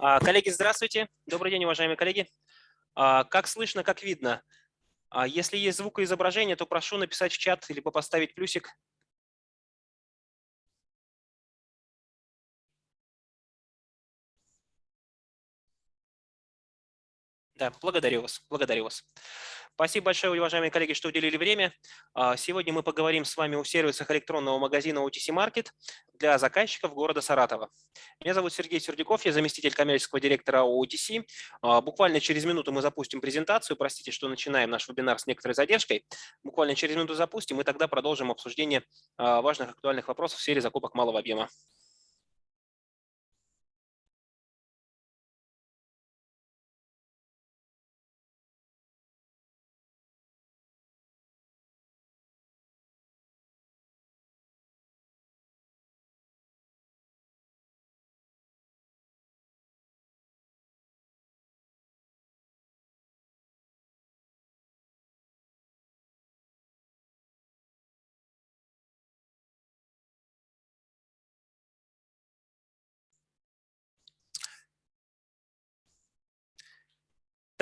А, коллеги, здравствуйте. Добрый день, уважаемые коллеги. А, как слышно, как видно? А, если есть звук и изображение, то прошу написать в чат либо поставить плюсик. Да, благодарю вас, благодарю вас. Спасибо большое, уважаемые коллеги, что уделили время. А, сегодня мы поговорим с вами о сервисах электронного магазина OTC Market для заказчиков города Саратова. Меня зовут Сергей Сердюков, я заместитель коммерческого директора OTC. А, буквально через минуту мы запустим презентацию. Простите, что начинаем наш вебинар с некоторой задержкой. Буквально через минуту запустим, и тогда продолжим обсуждение а, важных актуальных вопросов в сфере закупок малого объема.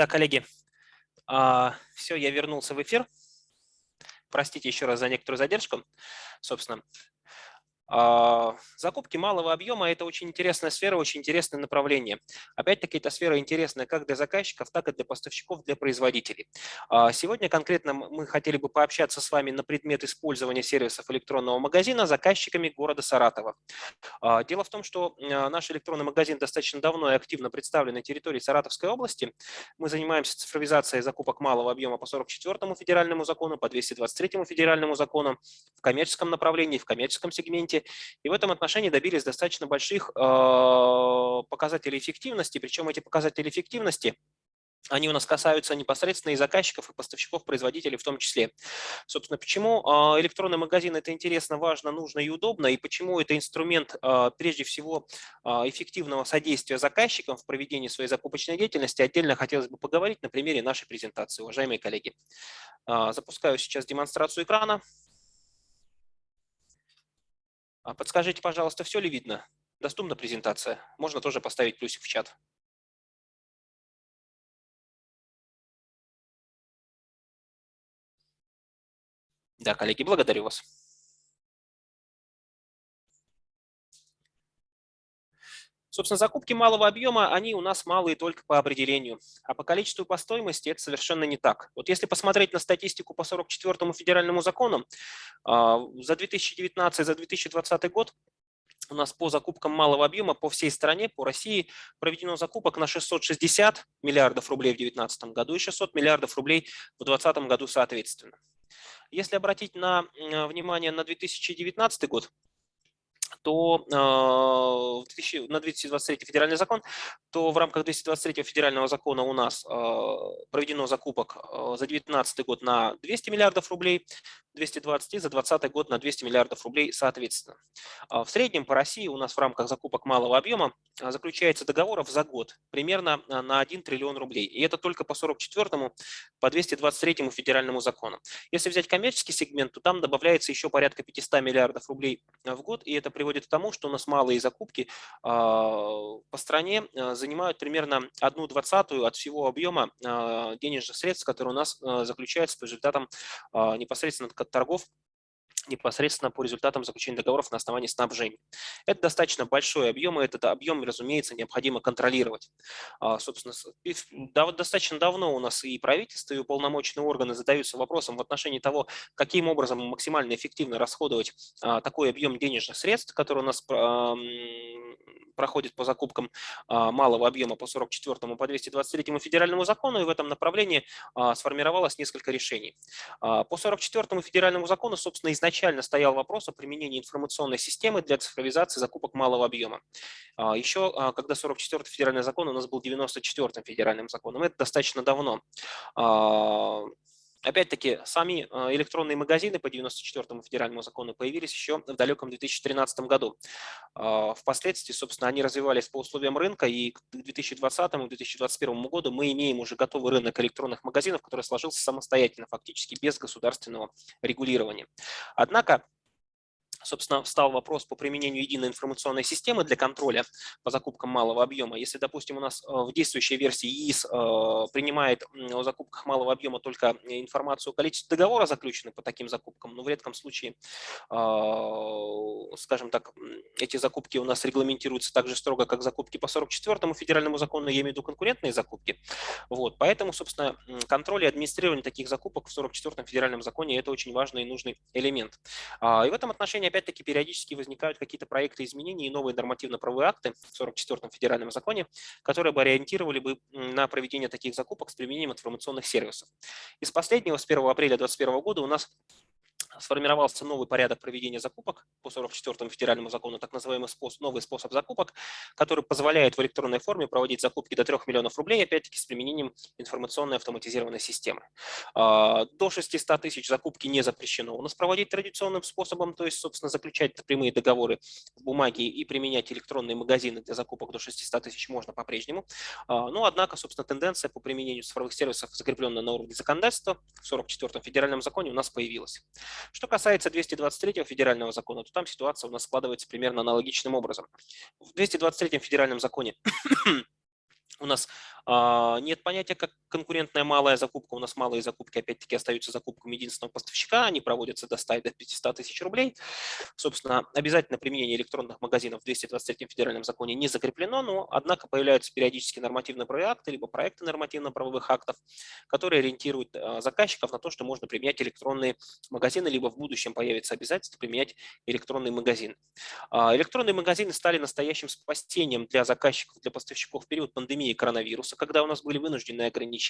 Да, коллеги, а, все, я вернулся в эфир. Простите еще раз за некоторую задержку. Собственно, закупки малого объема – это очень интересная сфера, очень интересное направление. Опять-таки, эта сфера интересная как для заказчиков, так и для поставщиков, для производителей. А, сегодня конкретно мы хотели бы пообщаться с вами на предмет использования сервисов электронного магазина заказчиками города Саратова. А, дело в том, что наш электронный магазин достаточно давно и активно представлен на территории Саратовской области. Мы занимаемся цифровизацией закупок малого объема по 44 федеральному закону, по 223 федеральному закону, в коммерческом направлении, в коммерческом сегменте и в этом отношении добились достаточно больших а, показателей эффективности, причем эти показатели эффективности они у нас касаются непосредственно и заказчиков, и поставщиков, производителей в том числе. Собственно, почему а, электронный магазин – это интересно, важно, нужно и удобно, и почему это инструмент, а, прежде всего, эффективного содействия заказчикам в проведении своей закупочной деятельности, отдельно хотелось бы поговорить на примере нашей презентации, уважаемые коллеги. Запускаю сейчас демонстрацию экрана. А подскажите, пожалуйста, все ли видно? Доступна презентация? Можно тоже поставить плюсик в чат. Да, коллеги, благодарю вас. Собственно, закупки малого объема, они у нас малые только по определению, а по количеству и по стоимости это совершенно не так. Вот если посмотреть на статистику по 44 федеральному закону, а, за 2019, за 2020 год у нас по закупкам малого объема по всей стране, по России, проведено закупок на 660 миллиардов рублей в 2019 году и 600 миллиардов рублей в 2020 году соответственно. Если обратить на, внимание на 2019 год, то э, на 223 федеральный закон, то в рамках 223 федерального закона у нас э, проведено закупок э, за 2019 год на 200 миллиардов рублей, 220 и за 2020 год на 200 миллиардов рублей соответственно. В среднем по России у нас в рамках закупок малого объема заключается договоров за год примерно на 1 триллион рублей. И это только по 44 по 223 федеральному закону. Если взять коммерческий сегмент, то там добавляется еще порядка 500 миллиардов рублей в год, и это приводит к тому, что у нас малые закупки а, по стране а, занимают примерно одну двадцатую от всего объема а, денежных средств, которые у нас заключаются по результатам непосредственно торгов непосредственно по результатам заключения договоров на основании снабжения. Это достаточно большой объем, и этот объем, разумеется, необходимо контролировать. А, собственно, достаточно давно у нас и правительство, и уполномоченные органы задаются вопросом в отношении того, каким образом максимально эффективно расходовать а, такой объем денежных средств, который у нас проходит по закупкам а, малого объема по 44 по 223 федеральному закону, и в этом направлении сформировалось несколько решений. По 44 федеральному закону, собственно, изначально изначально стоял вопрос о применении информационной системы для цифровизации закупок малого объема. А, Еще а, когда 44-й федеральный закон у нас был 94-м федеральным законом, это достаточно давно. А, опять-таки, сами электронные магазины по 94-му федеральному закону появились еще в далеком 2013 году. Впоследствии, собственно, они развивались по условиям рынка, и к 2020-2021 году мы имеем уже готовый рынок электронных магазинов, который сложился самостоятельно, фактически без государственного регулирования. Однако собственно, встал вопрос по применению единой информационной системы для контроля по закупкам малого объема. Если, допустим, у нас э, в действующей версии ЕИС э, принимает о закупках малого объема только информацию о количестве договора, заключенных по таким закупкам, но в редком случае, э, скажем так, эти закупки у нас регламентируются так же строго, как закупки по 44-му федеральному закону, я имею в виду конкурентные закупки. Вот, поэтому, собственно, контроль и администрирование таких закупок в 44-м федеральном законе – это очень важный и нужный элемент. А, и в этом отношении опять-таки периодически возникают какие-то проекты изменений и новые нормативно-правовые акты в 44-м федеральном законе, которые бы ориентировали бы на проведение таких закупок с применением информационных сервисов. Из последнего, с 1 апреля 2021 года у нас сформировался новый порядок проведения закупок по 44 федеральному закону, так называемый способ, новый способ закупок, который позволяет в электронной форме проводить закупки до 3 миллионов рублей, опять-таки с применением информационной автоматизированной системы. А, до 600 тысяч закупки не запрещено у нас проводить традиционным способом, то есть, собственно, заключать прямые договоры в бумаге и применять электронные магазины для закупок до 600 тысяч можно по-прежнему. А, но, однако, собственно, тенденция по применению цифровых сервисов, закрепленная на уровне законодательства в 44 федеральном законе у нас появилась. Что касается 223 федерального закона, то там ситуация у нас складывается примерно аналогичным образом. В 223 федеральном законе у нас а, нет понятия как конкурентная малая закупка. У нас малые закупки опять-таки остаются закупками единственного поставщика. Они проводятся до 100 до 500 тысяч рублей. Собственно, обязательно применение электронных магазинов в 223 федеральном законе не закреплено, но однако появляются периодически нормативно-правовые акты, либо проекты нормативно-правовых актов, которые ориентируют а, заказчиков на то, что можно применять электронные магазины, либо в будущем появится обязательство применять электронные магазины. А, электронные магазины стали настоящим спасением для заказчиков, для поставщиков в период пандемии коронавируса вируса, когда у нас были вынужденные ограничения.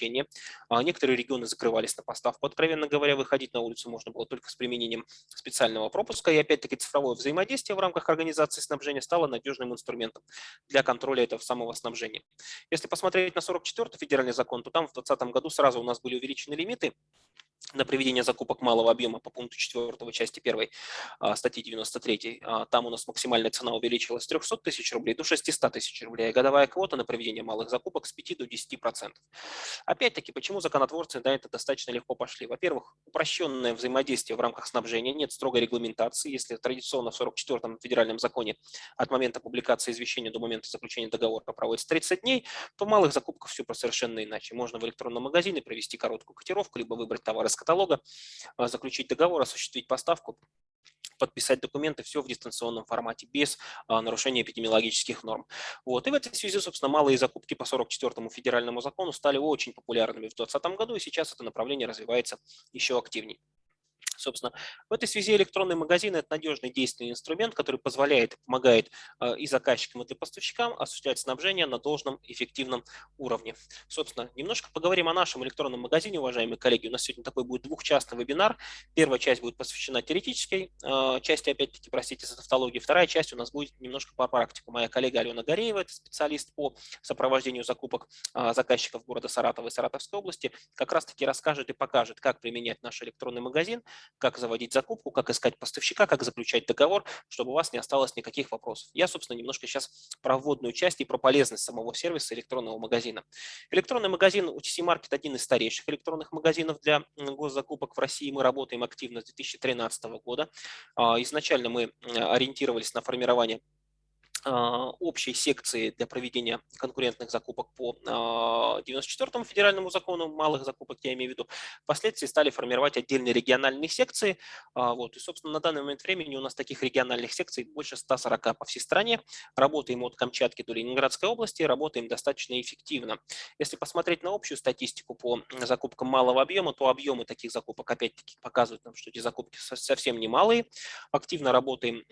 А некоторые регионы закрывались на поставку. Откровенно говоря, выходить на улицу можно было только с применением специального пропуска. И опять-таки цифровое взаимодействие в рамках организации снабжения стало надежным инструментом для контроля этого самого снабжения. Если посмотреть на 44-й федеральный закон, то там в 2020 году сразу у нас были увеличены лимиты на проведение закупок малого объема по пункту 4 части 1 а, статьи 93. А, там у нас максимальная цена увеличилась с 300 тысяч рублей до 600 тысяч рублей, годовая квота на проведение малых закупок с 5 до 10%. Опять-таки, почему законотворцы на это достаточно легко пошли? Во-первых, упрощенное взаимодействие в рамках снабжения, нет строгой регламентации. Если традиционно в 44-м федеральном законе от момента публикации извещения до момента заключения договора проводится 30 дней, то малых закупках все совершенно иначе. Можно в электронном магазине провести короткую котировку, либо выбрать товар из каталога, а, заключить договор, осуществить поставку, подписать документы, все в дистанционном формате, без а, нарушения эпидемиологических норм. Вот. И в этой связи, собственно, малые закупки по 44-му федеральному закону стали очень популярными в 2020 году, и сейчас это направление развивается еще активнее. Собственно, в этой связи электронный магазин – это надежный действенный инструмент, который позволяет, помогает э, и заказчикам, и поставщикам осуществлять снабжение на должном эффективном уровне. Собственно, немножко поговорим о нашем электронном магазине, уважаемые коллеги. У нас сегодня такой будет двухчастный вебинар. Первая часть будет посвящена теоретической э, части, опять-таки, простите за тавтологию. Вторая часть у нас будет немножко по практике. Моя коллега Алена Гореева, это специалист по сопровождению закупок э, заказчиков города Саратова и Саратовской области, как раз-таки расскажет и покажет, как применять наш электронный магазин, как заводить закупку, как искать поставщика, как заключать договор, чтобы у вас не осталось никаких вопросов. Я, собственно, немножко сейчас про вводную часть и про полезность самого сервиса электронного магазина. Электронный магазин UTC Market один из старейших электронных магазинов для госзакупок в России. Мы работаем активно с 2013 года. А, изначально мы ориентировались на формирование общей секции для проведения конкурентных закупок по 94-му а, федеральному закону, малых закупок я имею в виду, впоследствии стали формировать отдельные региональные секции. А, вот, и, собственно, на данный момент времени у нас таких региональных секций больше 140 по всей стране. Работаем от Камчатки до Ленинградской области, работаем достаточно эффективно. Если посмотреть на общую статистику по закупкам малого объема, то объемы таких закупок опять-таки показывают нам, что эти закупки совсем немалые. Активно работаем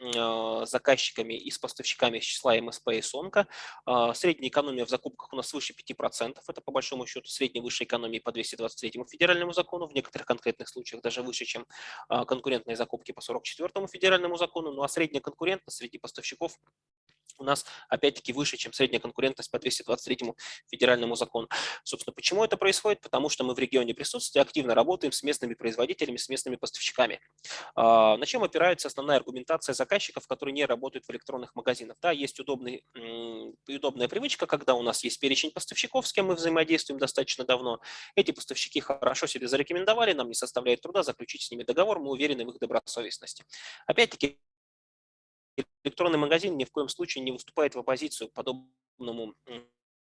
с заказчиками и с поставщиками из числа МСП и СОНКа. А, средняя экономия в закупках у нас свыше 5%. Это по большому счету средняя высшая экономия по 223 федеральному закону. В некоторых конкретных случаях даже выше, чем а, конкурентные закупки по 44 федеральному закону. Ну а средняя конкурентность среди поставщиков у нас опять-таки выше, чем средняя конкурентность по 223 федеральному закону. Собственно, почему это происходит? Потому что мы в регионе присутствия активно работаем с местными производителями, с местными поставщиками. А, на чем опирается основная аргументация заказчиков, которые не работают в электронных магазинах? Да, есть удобный, удобная привычка, когда у нас есть перечень поставщиков, с кем мы взаимодействуем достаточно давно. Эти поставщики хорошо себе зарекомендовали, нам не составляет труда заключить с ними договор, мы уверены в их добросовестности. Опять-таки, электронный магазин ни в коем случае не выступает в оппозицию к подобному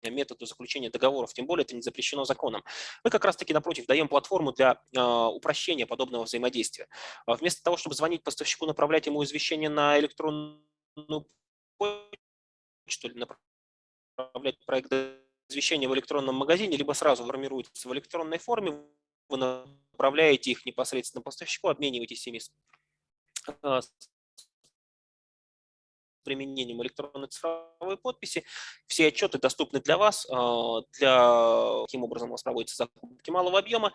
методу заключения договоров, тем более это не запрещено законом. Мы как раз-таки, напротив, даем платформу для э, упрощения подобного взаимодействия. А вместо того, чтобы звонить поставщику, направлять ему извещение на электронную почту или направлять проект извещения в электронном магазине, либо сразу формируется в электронной форме, вы направляете их непосредственно поставщику, обмениваетесь ими а, применением электронной цифровой подписи. Все отчеты доступны для вас, а, для каким образом у вас проводятся закупки малого объема.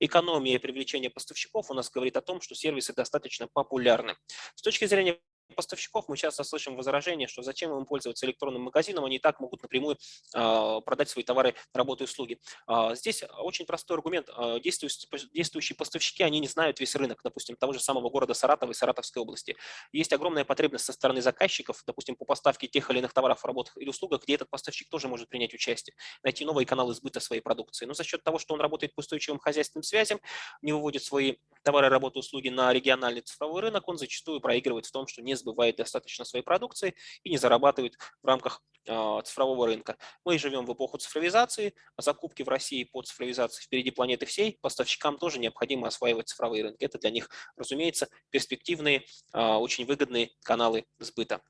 Экономия и привлечение поставщиков у нас говорит о том, что сервисы достаточно популярны. С точки зрения поставщиков мы часто слышим возражение, что зачем им пользоваться электронным магазином, они и так могут напрямую э, продать свои товары, работы и услуги. Э, здесь очень простой аргумент. Действующие, действующие поставщики, они не знают весь рынок, допустим, того же самого города Саратова и Саратовской области. Есть огромная потребность со стороны заказчиков, допустим, по поставке тех или иных товаров, работ или услуг, где этот поставщик тоже может принять участие, найти новые каналы сбыта своей продукции. Но за счет того, что он работает по устойчивым хозяйственным связям, не выводит свои товары, работы, услуги на региональный цифровой рынок, он зачастую проигрывает в том, что не сбывает достаточно своей продукции и не зарабатывает в рамках а, цифрового рынка. Мы живем в эпоху цифровизации, а закупки в России по цифровизации впереди планеты всей, поставщикам тоже необходимо осваивать цифровые рынки. Это для них, разумеется, перспективные, а, очень выгодные каналы сбыта.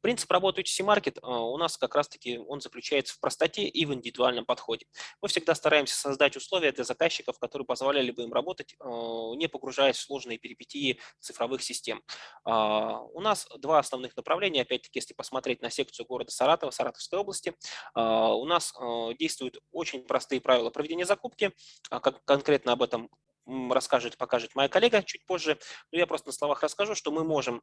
Принцип работы UTC Market а, у нас как раз-таки он заключается в простоте и в индивидуальном подходе. Мы всегда стараемся создать условия для заказчиков, которые позволяли бы им работать, а, не погружаясь в сложные перипетии цифровых систем. А, у нас два основных направления, опять-таки, если посмотреть на секцию города Саратова, Саратовской области, у нас действуют очень простые правила проведения закупки, как конкретно об этом расскажет, покажет моя коллега чуть позже. Но я просто на словах расскажу, что мы можем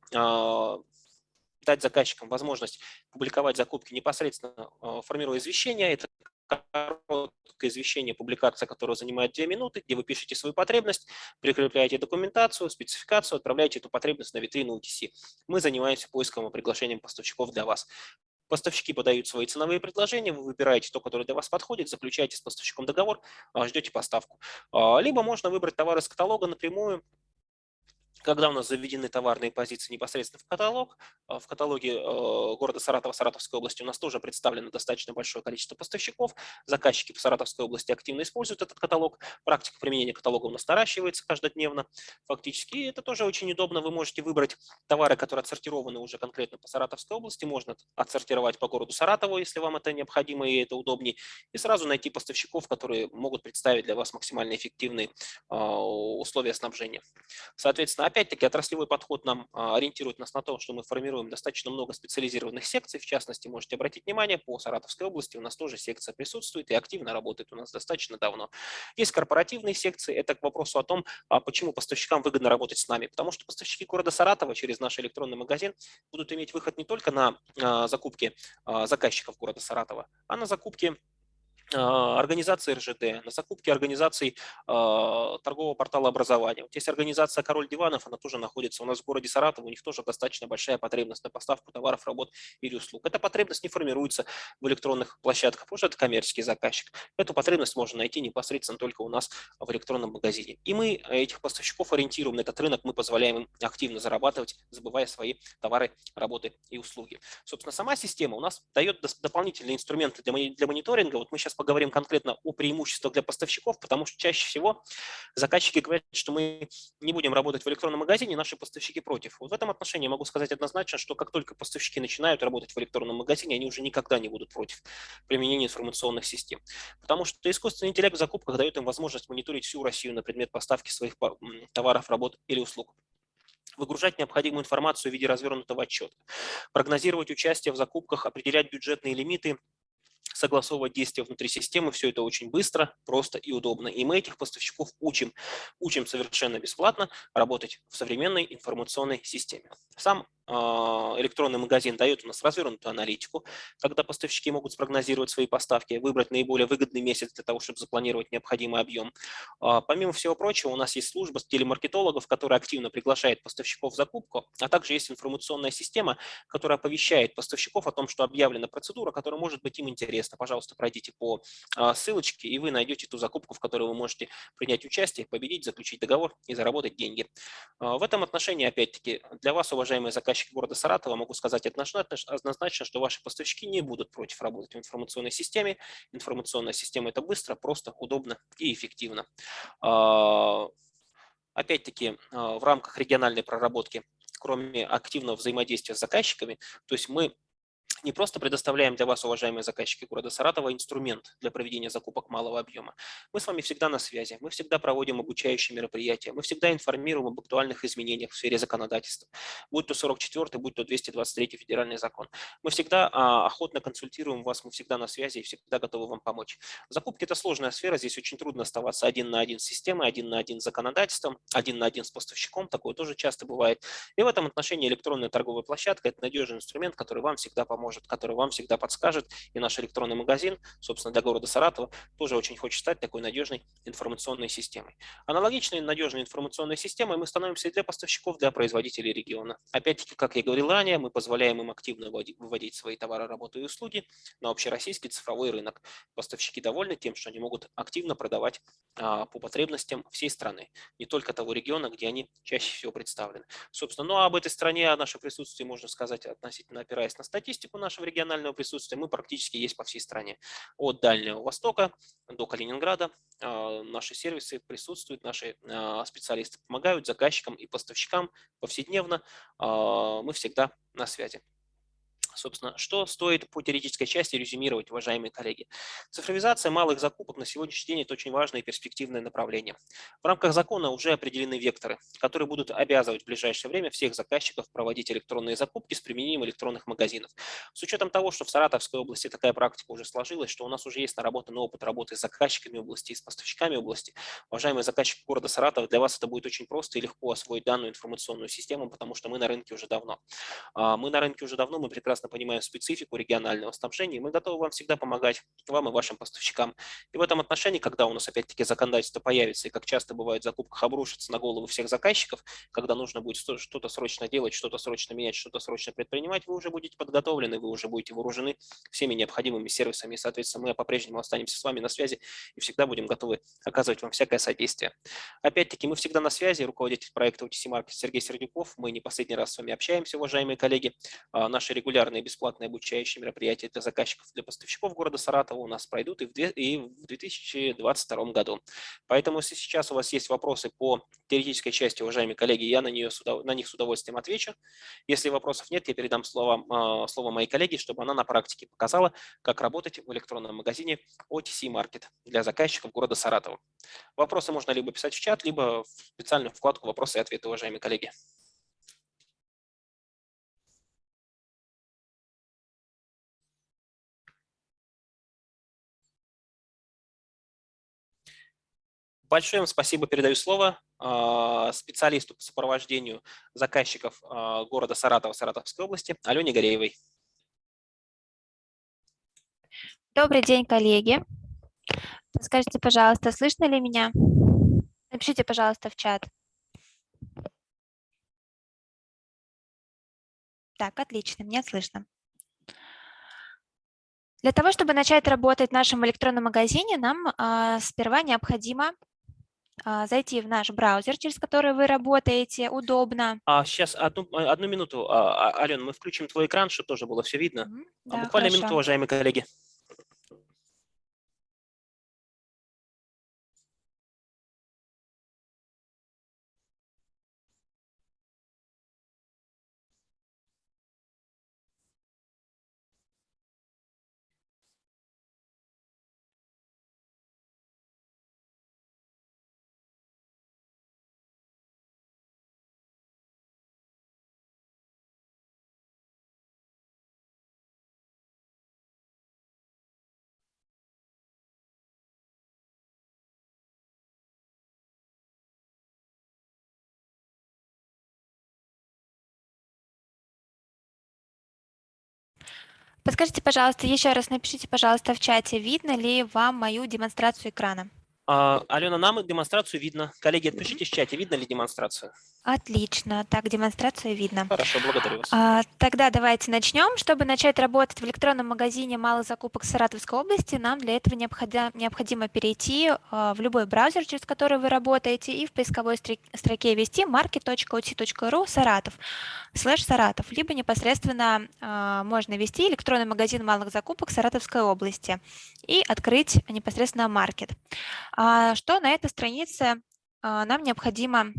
дать заказчикам возможность публиковать закупки непосредственно а, формируя извещение. Это короткое извещение, публикация которого занимает 2 минуты, где вы пишете свою потребность, прикрепляете документацию, спецификацию, отправляете эту потребность на витрину UTC. Мы занимаемся поиском и приглашением поставщиков для вас. Поставщики подают свои ценовые предложения, вы выбираете то, которое для вас подходит, заключаете с поставщиком договор, а, ждете поставку. А, либо можно выбрать товар из каталога напрямую, когда у нас заведены товарные позиции непосредственно в каталог, а, в каталоге э, города Саратова, Саратовской области у нас тоже представлено достаточно большое количество поставщиков. Заказчики по Саратовской области активно используют этот каталог. Практика применения каталога у нас наращивается каждодневно фактически. Это тоже очень удобно. Вы можете выбрать товары, которые отсортированы уже конкретно по Саратовской области. Можно отсортировать по городу Саратову, если вам это необходимо и это удобнее. И сразу найти поставщиков, которые могут представить для вас максимально эффективные а, условия снабжения. Соответственно, Опять-таки, отраслевой подход нам а, ориентирует нас на то, что мы формируем достаточно много специализированных секций. В частности, можете обратить внимание, по Саратовской области у нас тоже секция присутствует и активно работает у нас достаточно давно. Есть корпоративные секции. Это к вопросу о том, а почему поставщикам выгодно работать с нами. Потому что поставщики города Саратова через наш электронный магазин будут иметь выход не только на а, закупки заказчиков города Саратова, а на закупки организации РЖД, на закупке организаций э, торгового портала образования. Вот есть организация «Король диванов», она тоже находится у нас в городе Саратов, у них тоже достаточно большая потребность на поставку товаров, работ или услуг. Эта потребность не формируется в электронных площадках, потому что это коммерческий заказчик. Эту потребность можно найти непосредственно только у нас в электронном магазине. И мы этих поставщиков ориентируем на этот рынок, мы позволяем им активно зарабатывать, забывая свои товары, работы и услуги. Собственно, сама система у нас дает дополнительные инструменты для мониторинга. Вот мы сейчас поговорим конкретно о преимуществах для поставщиков, потому что чаще всего заказчики говорят, что мы не будем работать в электронном магазине, наши поставщики против. Вот в этом отношении могу сказать однозначно, что как только поставщики начинают работать в электронном магазине, они уже никогда не будут против применения информационных систем. Потому что искусственный интеллект в закупках дает им возможность мониторить всю Россию на предмет поставки своих товаров, работ или услуг выгружать необходимую информацию в виде развернутого отчета, прогнозировать участие в закупках, определять бюджетные лимиты, согласовывать действия внутри системы. Все это очень быстро, просто и удобно. И мы этих поставщиков учим. Учим совершенно бесплатно работать в современной информационной системе. Сам электронный магазин дает у нас развернутую аналитику, когда поставщики могут спрогнозировать свои поставки, выбрать наиболее выгодный месяц для того, чтобы запланировать необходимый объем. А, помимо всего прочего, у нас есть служба телемаркетологов, которая активно приглашает поставщиков в закупку, а также есть информационная система, которая оповещает поставщиков о том, что объявлена процедура, которая может быть им интересна. Пожалуйста, пройдите по а, ссылочке, и вы найдете ту закупку, в которой вы можете принять участие, победить, заключить договор и заработать деньги. В этом отношении, опять-таки, для вас, уважаемые заказчики, заказчики города Саратова, могу сказать однозначно, что ваши поставщики не будут против работать в информационной системе. Информационная система – это быстро, просто, удобно и эффективно. А, опять-таки, а, в рамках региональной проработки, кроме активного взаимодействия с заказчиками, то есть мы не просто предоставляем для вас, уважаемые заказчики города Саратова, инструмент для проведения закупок малого объема. Мы с вами всегда на связи, мы всегда проводим обучающие мероприятия, мы всегда информируем об актуальных изменениях в сфере законодательства, будь то 44 будь то 223 федеральный закон. Мы всегда а, охотно консультируем вас, мы всегда на связи и всегда готовы вам помочь. Закупки – это сложная сфера, здесь очень трудно оставаться один на один с системой, один на один с законодательством, один на один с поставщиком, такое тоже часто бывает. И в этом отношении электронная торговая площадка – это надежный инструмент, который вам всегда поможет поможет, который вам всегда подскажет. И наш электронный магазин, собственно, для города Саратова, тоже очень хочет стать такой надежной информационной системой. Аналогичной надежной информационной системой мы становимся и для поставщиков, для производителей региона. Опять-таки, как я говорил ранее, мы позволяем им активно выводить свои товары, работы и услуги на общероссийский цифровой рынок. Поставщики довольны тем, что они могут активно продавать а, по потребностям всей страны, не только того региона, где они чаще всего представлены. Собственно, ну а об этой стране, о нашем присутствии можно сказать относительно опираясь на статистику нашего регионального присутствия, мы практически есть по всей стране. От Дальнего Востока до Калининграда а, наши сервисы присутствуют, наши а, специалисты помогают заказчикам и поставщикам повседневно. А, мы всегда на связи. Собственно, что стоит по теоретической части резюмировать, уважаемые коллеги? Цифровизация малых закупок на сегодняшний день – это очень важное и перспективное направление. В рамках закона уже определены векторы, которые будут обязывать в ближайшее время всех заказчиков проводить электронные закупки с применением электронных магазинов. С учетом того, что в Саратовской области такая практика уже сложилась, что у нас уже есть наработанный опыт работы с заказчиками области и с поставщиками области, уважаемые заказчики города Саратова, для вас это будет очень просто и легко освоить данную информационную систему, потому что мы на рынке уже давно. А, мы на рынке уже давно, мы прекрасно прекрасно понимаем специфику регионального снабжения, и мы готовы вам всегда помогать, вам и вашим поставщикам. И в этом отношении, когда у нас опять-таки законодательство появится, и как часто бывает в закупках обрушится на голову всех заказчиков, когда нужно будет что-то срочно делать, что-то срочно менять, что-то срочно предпринимать, вы уже будете подготовлены, вы уже будете вооружены всеми необходимыми сервисами, и, соответственно, мы по-прежнему останемся с вами на связи и всегда будем готовы оказывать вам всякое содействие. Опять-таки, мы всегда на связи, руководитель проекта OTC Market Сергей Сердюков, мы не последний раз с вами общаемся, уважаемые коллеги. А, наши регулярные регулярные бесплатные обучающие мероприятия для заказчиков, для поставщиков города Саратова у нас пройдут и в 2022 году. Поэтому, если сейчас у вас есть вопросы по теоретической части, уважаемые коллеги, я на, нее, на них с удовольствием отвечу. Если вопросов нет, я передам слово, а, слово моей коллеге, чтобы она на практике показала, как работать в электронном магазине OTC Market для заказчиков города Саратова. Вопросы можно либо писать в чат, либо в специальную вкладку «Вопросы и ответы», уважаемые коллеги. Большое вам спасибо, передаю слово а, специалисту по сопровождению заказчиков а, города Саратова, Саратовской области, Алене Гореевой. Добрый день, коллеги. Скажите, пожалуйста, слышно ли меня? Напишите, пожалуйста, в чат. Так, отлично, меня слышно. Для того, чтобы начать работать в нашем электронном магазине, нам э, сперва необходимо зайти в наш браузер, через который вы работаете, удобно. А, сейчас, одну, а, одну минуту, а, Алена, мы включим твой экран, чтобы тоже было все видно. Да, Буквально хорошо. минуту, уважаемые коллеги. Подскажите, пожалуйста, еще раз напишите, пожалуйста, в чате, видно ли вам мою демонстрацию экрана. А, Алена, нам демонстрацию видно. Коллеги, отпишите в чате, видно ли демонстрацию? Отлично. Так, демонстрацию видно. Хорошо, благодарю вас. А, тогда давайте начнем. Чтобы начать работать в электронном магазине малых закупок Саратовской области, нам для этого необходимо, необходимо перейти а, в любой браузер, через который вы работаете, и в поисковой строке ввести market.ot.ru Саратов, слэш Саратов, либо непосредственно а, можно ввести электронный магазин малых закупок Саратовской области и открыть непосредственно маркет. А, что на этой странице а, нам необходимо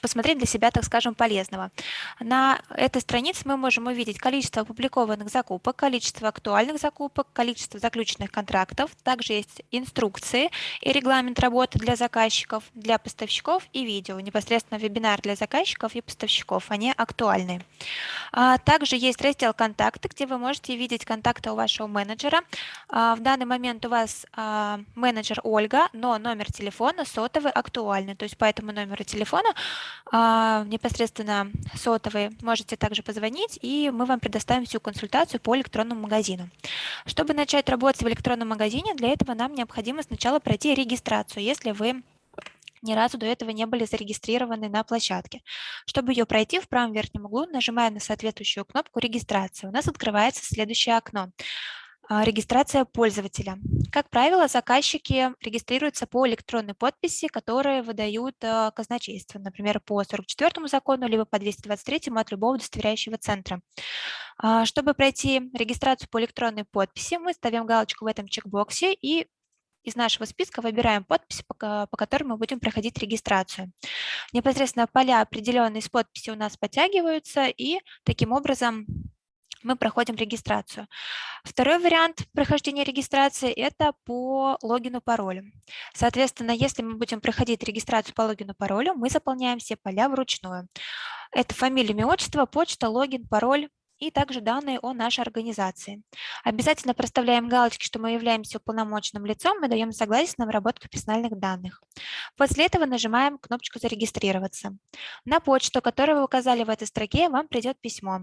посмотреть для себя, так скажем, полезного. На этой странице мы можем увидеть количество опубликованных закупок, количество актуальных закупок, количество заключенных контрактов. Также есть инструкции и регламент работы для заказчиков, для поставщиков и видео. Непосредственно вебинар для заказчиков и поставщиков, они актуальны. А, также есть раздел «Контакты», где вы можете видеть контакты у вашего менеджера. А, в данный момент у вас менеджер Ольга, но номер телефона сотовый актуальный, то есть поэтому номера телефона, а, непосредственно сотовый, можете также позвонить, и мы вам предоставим всю консультацию по электронному магазину. Чтобы начать работать в электронном магазине, для этого нам необходимо сначала пройти регистрацию, если вы ни разу до этого не были зарегистрированы на площадке. Чтобы ее пройти, в правом верхнем углу нажимаем на соответствующую кнопку «Регистрация». У нас открывается следующее окно. А, регистрация пользователя. Как правило, заказчики регистрируются по электронной подписи, которые выдают а, казначейство, например, по 44 закону, либо по 223 от любого удостоверяющего центра. А, чтобы пройти регистрацию по электронной подписи, мы ставим галочку в этом чекбоксе и из нашего списка выбираем подписи, по, которым мы будем проходить регистрацию. Непосредственно поля, определенные с подписи, у нас подтягиваются, и таким образом мы проходим регистрацию. Второй вариант прохождения регистрации – это по логину-паролю. Соответственно, если мы будем проходить регистрацию по логину-паролю, мы заполняем все поля вручную. Это фамилия, имя, отчество, почта, логин, пароль, и также данные о нашей организации. Обязательно проставляем галочки, что мы являемся уполномоченным лицом и даем согласие на обработку персональных данных. После этого нажимаем кнопочку «Зарегистрироваться». На почту, которую вы указали в этой строке, вам придет письмо.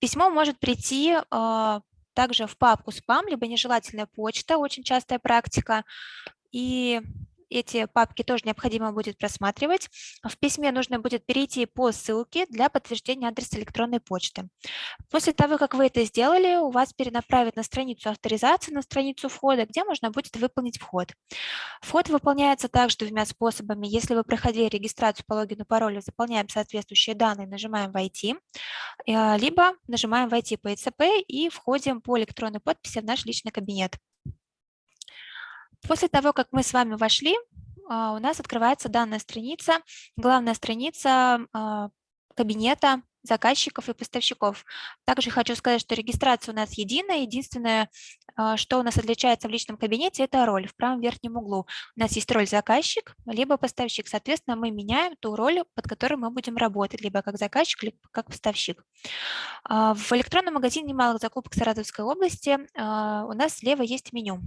Письмо может прийти э, также в папку «Спам», либо нежелательная почта, очень частая практика. И эти папки тоже необходимо будет просматривать. В письме нужно будет перейти по ссылке для подтверждения адреса электронной почты. После того, как вы это сделали, у вас перенаправят на страницу авторизации, на страницу входа, где можно будет выполнить вход. Вход выполняется также двумя способами. Если вы проходили регистрацию по логину, паролю, заполняем соответствующие данные, нажимаем «Войти», э, либо нажимаем «Войти по ИЦП» и входим по электронной подписи в наш личный кабинет. После того, как мы с вами вошли, а, у нас открывается данная страница, главная страница а, кабинета заказчиков и поставщиков. Также хочу сказать, что регистрация у нас единая. Единственное, а, что у нас отличается в личном кабинете, это роль в правом верхнем углу. У нас есть роль заказчик, либо поставщик. Соответственно, мы меняем ту роль, под которой мы будем работать, либо как заказчик, либо как поставщик. В электронном магазине малых закупок Саратовской области у нас слева есть меню.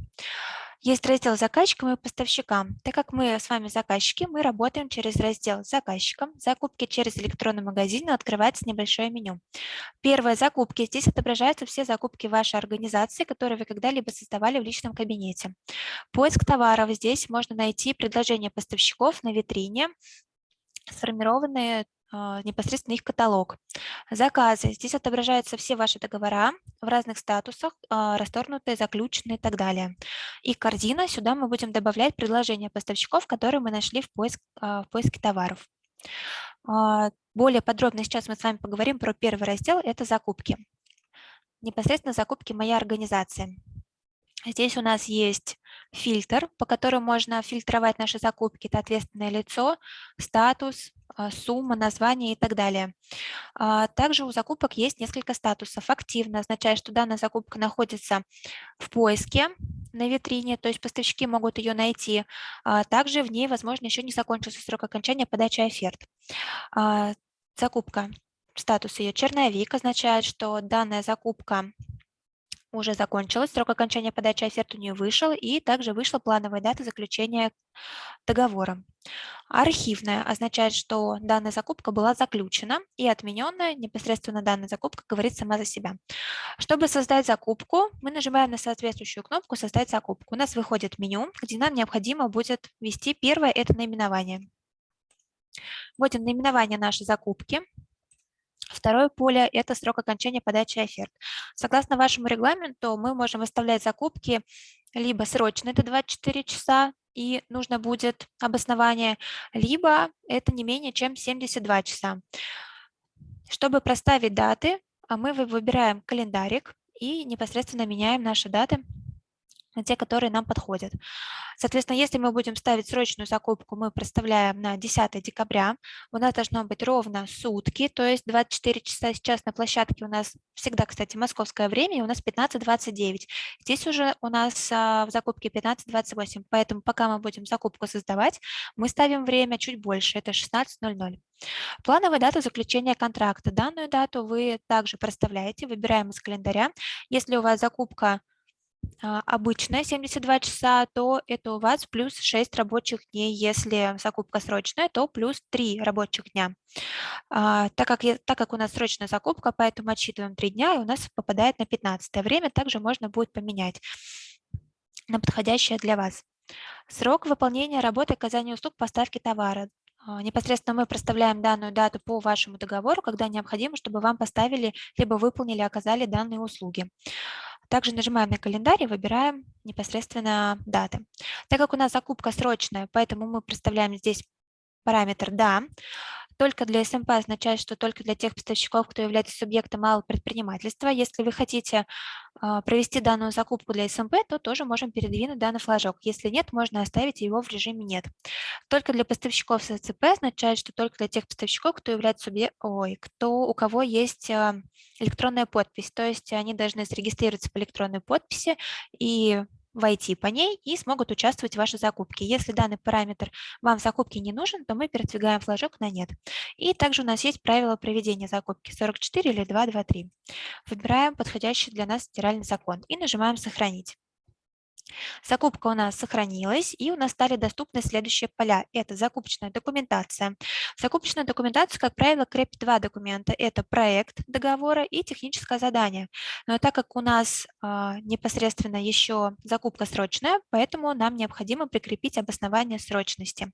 Есть раздел заказчикам и поставщикам. Так как мы с вами заказчики, мы работаем через раздел заказчикам. Закупки через электронный магазин открывается небольшое меню. Первое – закупки. Здесь отображаются все закупки вашей организации, которые вы когда-либо создавали в личном кабинете. Поиск товаров. Здесь можно найти предложения поставщиков на витрине, сформированные непосредственно их каталог. Заказы. Здесь отображаются все ваши договора в разных статусах, а, расторгнутые, заключенные и так далее. И корзина. Сюда мы будем добавлять предложения поставщиков, которые мы нашли в, поиск, а, в поиске товаров. Более подробно сейчас мы с вами поговорим про первый раздел – это закупки. Непосредственно закупки моей организации. Здесь у нас есть фильтр, по которому можно фильтровать наши закупки. Это ответственное лицо, статус, а, сумма, название и так далее. А, также у закупок есть несколько статусов. Активно означает, что данная закупка находится в поиске на витрине, то есть поставщики могут ее найти. А, также в ней, возможно, еще не закончился срок окончания подачи оферт. Закупка, статус ее черновик означает, что данная закупка уже закончилась, срок окончания подачи оферт у нее вышел, и также вышла плановая дата заключения договора. Архивная означает, что данная закупка была заключена, и отмененная непосредственно данная закупка говорит сама за себя. Чтобы создать закупку, мы нажимаем на соответствующую кнопку «Создать закупку». У нас выходит меню, где нам необходимо будет ввести первое – это наименование. Вводим наименование нашей закупки. Второе поле – это срок окончания подачи оферт. Согласно вашему регламенту, мы можем выставлять закупки либо срочно, это 24 часа, и нужно будет обоснование, либо это не менее чем 72 часа. Чтобы проставить даты, а мы выбираем календарик и непосредственно меняем наши даты на те, которые нам подходят. Соответственно, если мы будем ставить срочную закупку, мы проставляем на 10 декабря. У нас должно быть ровно сутки, то есть 24 часа сейчас на площадке у нас всегда, кстати, московское время, и у нас 15.29. Здесь уже у нас а, в закупке 15.28, поэтому пока мы будем закупку создавать, мы ставим время чуть больше, это 16.00. Плановая дата заключения контракта. Данную дату вы также проставляете, выбираем из календаря. Если у вас закупка обычная 72 часа, то это у вас плюс 6 рабочих дней. Если закупка срочная, то плюс 3 рабочих дня. А, так, как, так как у нас срочная закупка, поэтому отсчитываем 3 дня, и у нас попадает на 15 время. Также можно будет поменять на подходящее для вас. Срок выполнения работы оказания услуг поставки товара. А, непосредственно мы проставляем данную дату по вашему договору, когда необходимо, чтобы вам поставили, либо выполнили, оказали данные услуги. Также нажимаем на календарь и выбираем непосредственно даты. Так как у нас закупка срочная, поэтому мы проставляем здесь параметр «да». Только для СМП означает, что только для тех поставщиков, кто является субъектом малого предпринимательства. Если вы хотите а, провести данную закупку для СМП, то тоже можем передвинуть данный флажок. Если нет, можно оставить его в режиме «нет». Только для поставщиков с СЦП означает, что только для тех поставщиков, кто является субъект, ой, кто, у кого есть а, электронная подпись. То есть они должны зарегистрироваться по электронной подписи и войти по ней и смогут участвовать в вашей закупке. Если данный параметр вам в закупке не нужен, то мы передвигаем флажок на «нет». И также у нас есть правила проведения закупки 44 или 223. Выбираем подходящий для нас федеральный закон и нажимаем «Сохранить». Закупка у нас сохранилась, и у нас стали доступны следующие поля. Это закупочная документация. Закупочная документация, как правило, крепит два документа. Это проект договора и техническое задание. Но так как у нас а, непосредственно еще закупка срочная, поэтому нам необходимо прикрепить обоснование срочности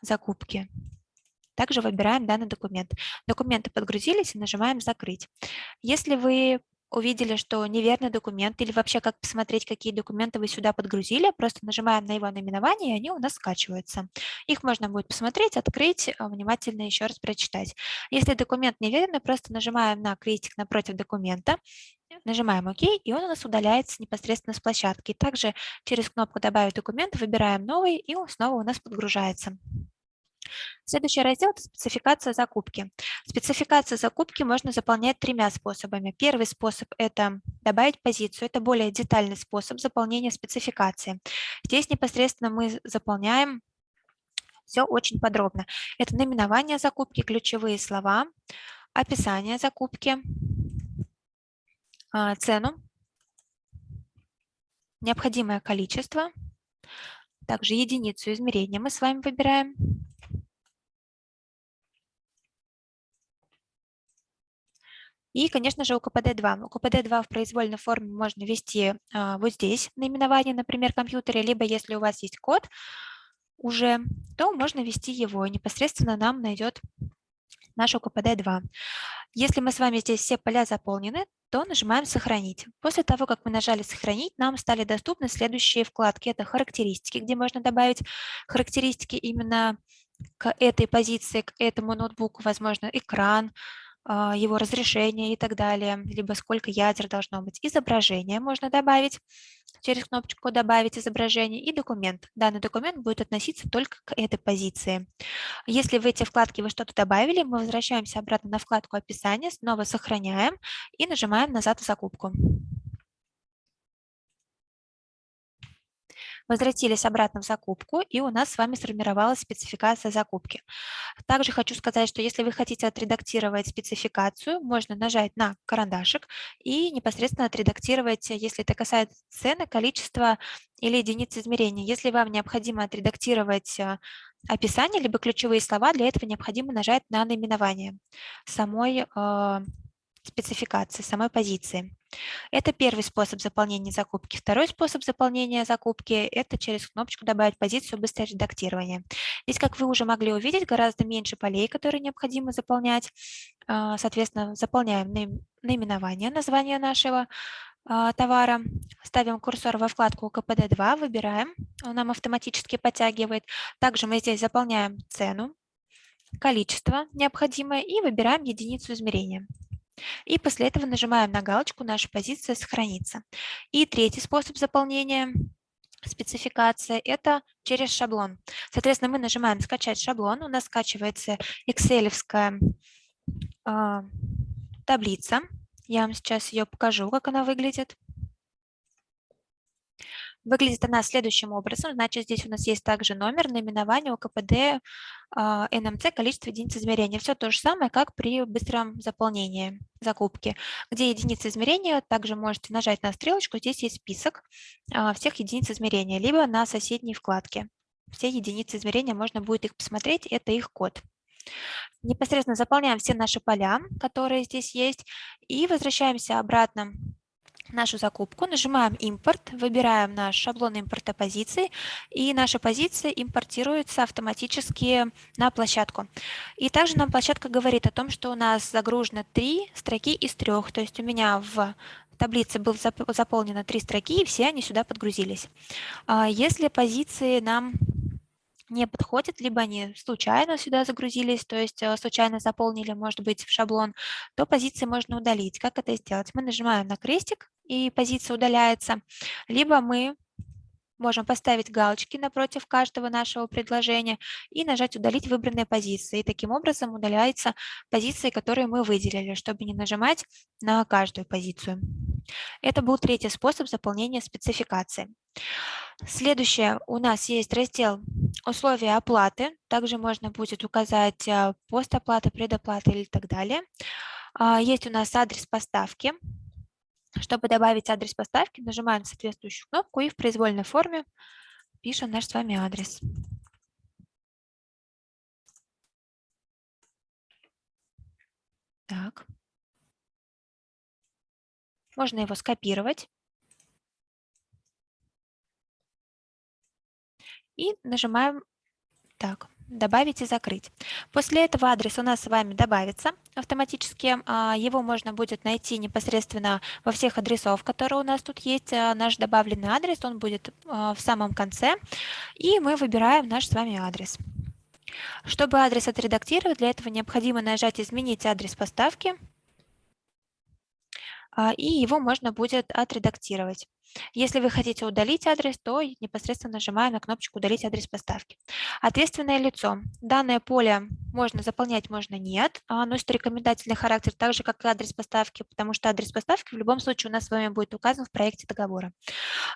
закупки. Также выбираем данный документ. Документы подгрузились и нажимаем «Закрыть». Если вы увидели, что неверный документ, или вообще как посмотреть, какие документы вы сюда подгрузили, просто нажимаем на его наименование, и они у нас скачиваются. Их можно будет посмотреть, открыть, а, внимательно еще раз прочитать. Если документ неверный, просто нажимаем на крестик напротив документа, нажимаем ОК, и он у нас удаляется непосредственно с площадки. Также через кнопку «Добавить документ» выбираем новый, и он снова у нас подгружается. Следующий раздел – это спецификация закупки. Спецификацию закупки можно заполнять тремя способами. Первый способ – это добавить позицию. Это более детальный способ заполнения спецификации. Здесь непосредственно мы заполняем все очень подробно. Это наименование закупки, ключевые слова, описание закупки, а, цену, необходимое количество, также единицу измерения мы с вами выбираем, И, конечно же, УКПД-2. УКПД-2 в произвольной форме можно ввести а, вот здесь, наименование, например, компьютера, либо если у вас есть код уже, то можно ввести его, непосредственно нам найдет наш УКПД-2. Если мы с вами здесь все поля заполнены, то нажимаем «Сохранить». После того, как мы нажали «Сохранить», нам стали доступны следующие вкладки. Это «Характеристики», где можно добавить характеристики именно к этой позиции, к этому ноутбуку, возможно, экран, его разрешение и так далее, либо сколько ядер должно быть. Изображение можно добавить через кнопочку «Добавить изображение» и документ. Данный документ будет относиться только к этой позиции. Если в эти вкладки вы что-то добавили, мы возвращаемся обратно на вкладку «Описание», снова сохраняем и нажимаем «Назад в закупку». Возвратились обратно в закупку, и у нас с вами сформировалась спецификация закупки. Также хочу сказать, что если вы хотите отредактировать спецификацию, можно нажать на карандашик и непосредственно отредактировать, если это касается цены, количества или единиц измерения. Если вам необходимо отредактировать э, описание либо ключевые слова, для этого необходимо нажать на наименование самой э, спецификации, самой позиции. Это первый способ заполнения закупки. Второй способ заполнения закупки – это через кнопочку «Добавить позицию. Быстрое редактирование». Здесь, как вы уже могли увидеть, гораздо меньше полей, которые необходимо заполнять. А, соответственно, заполняем наименование, название нашего а, товара, ставим курсор во вкладку КПД-2, выбираем, он нам автоматически подтягивает. Также мы здесь заполняем цену, количество необходимое и выбираем единицу измерения. И после этого нажимаем на галочку «Наша позиция сохранится». И третий способ заполнения спецификация – это через шаблон. Соответственно, мы нажимаем «Скачать шаблон», у нас скачивается excel э, таблица. Я вам сейчас ее покажу, как она выглядит. Выглядит она следующим образом. Значит, здесь у нас есть также номер, наименование, ОКПД, а, НМЦ, количество единиц измерения. Все то же самое, как при быстром заполнении закупки. Где единицы измерения, также можете нажать на стрелочку. Здесь есть список а, всех единиц измерения, либо на соседней вкладке. Все единицы измерения, можно будет их посмотреть, это их код. Непосредственно заполняем все наши поля, которые здесь есть, и возвращаемся обратно нашу закупку, нажимаем «Импорт», выбираем наш шаблон импорта позиций, и наша позиция импортируется автоматически на площадку. И также нам площадка говорит о том, что у нас загружено три строки из трех, то есть у меня в таблице было заполнено три строки, и все они сюда подгрузились. А если позиции нам не подходят, либо они случайно сюда загрузились, то есть э, случайно заполнили, может быть, в шаблон, то позиции можно удалить. Как это сделать? Мы нажимаем на крестик, и позиция удаляется, либо мы можем поставить галочки напротив каждого нашего предложения и нажать «Удалить выбранные позиции». И таким образом удаляются позиции, которые мы выделили, чтобы не нажимать на каждую позицию. Это был третий способ заполнения спецификации. Следующее, у нас есть раздел «Условия оплаты». Также можно будет указать э, постоплата, предоплата или так далее. А, есть у нас адрес поставки. Чтобы добавить адрес поставки, нажимаем соответствующую кнопку и в произвольной форме пишем наш с вами адрес. Так. Можно его скопировать. И нажимаем так добавить и закрыть. После этого адрес у нас с вами добавится автоматически. А, его можно будет найти непосредственно во всех адресов, которые у нас тут есть. А, наш добавленный адрес, он будет а, в самом конце. И мы выбираем наш с вами адрес. Чтобы адрес отредактировать, для этого необходимо нажать «Изменить адрес поставки» и его можно будет отредактировать. Если вы хотите удалить адрес, то непосредственно нажимаем на кнопочку «Удалить адрес поставки». Ответственное лицо. Данное поле можно заполнять, можно нет. Оно носит рекомендательный характер, так же, как и адрес поставки, потому что адрес поставки в любом случае у нас с вами будет указан в проекте договора.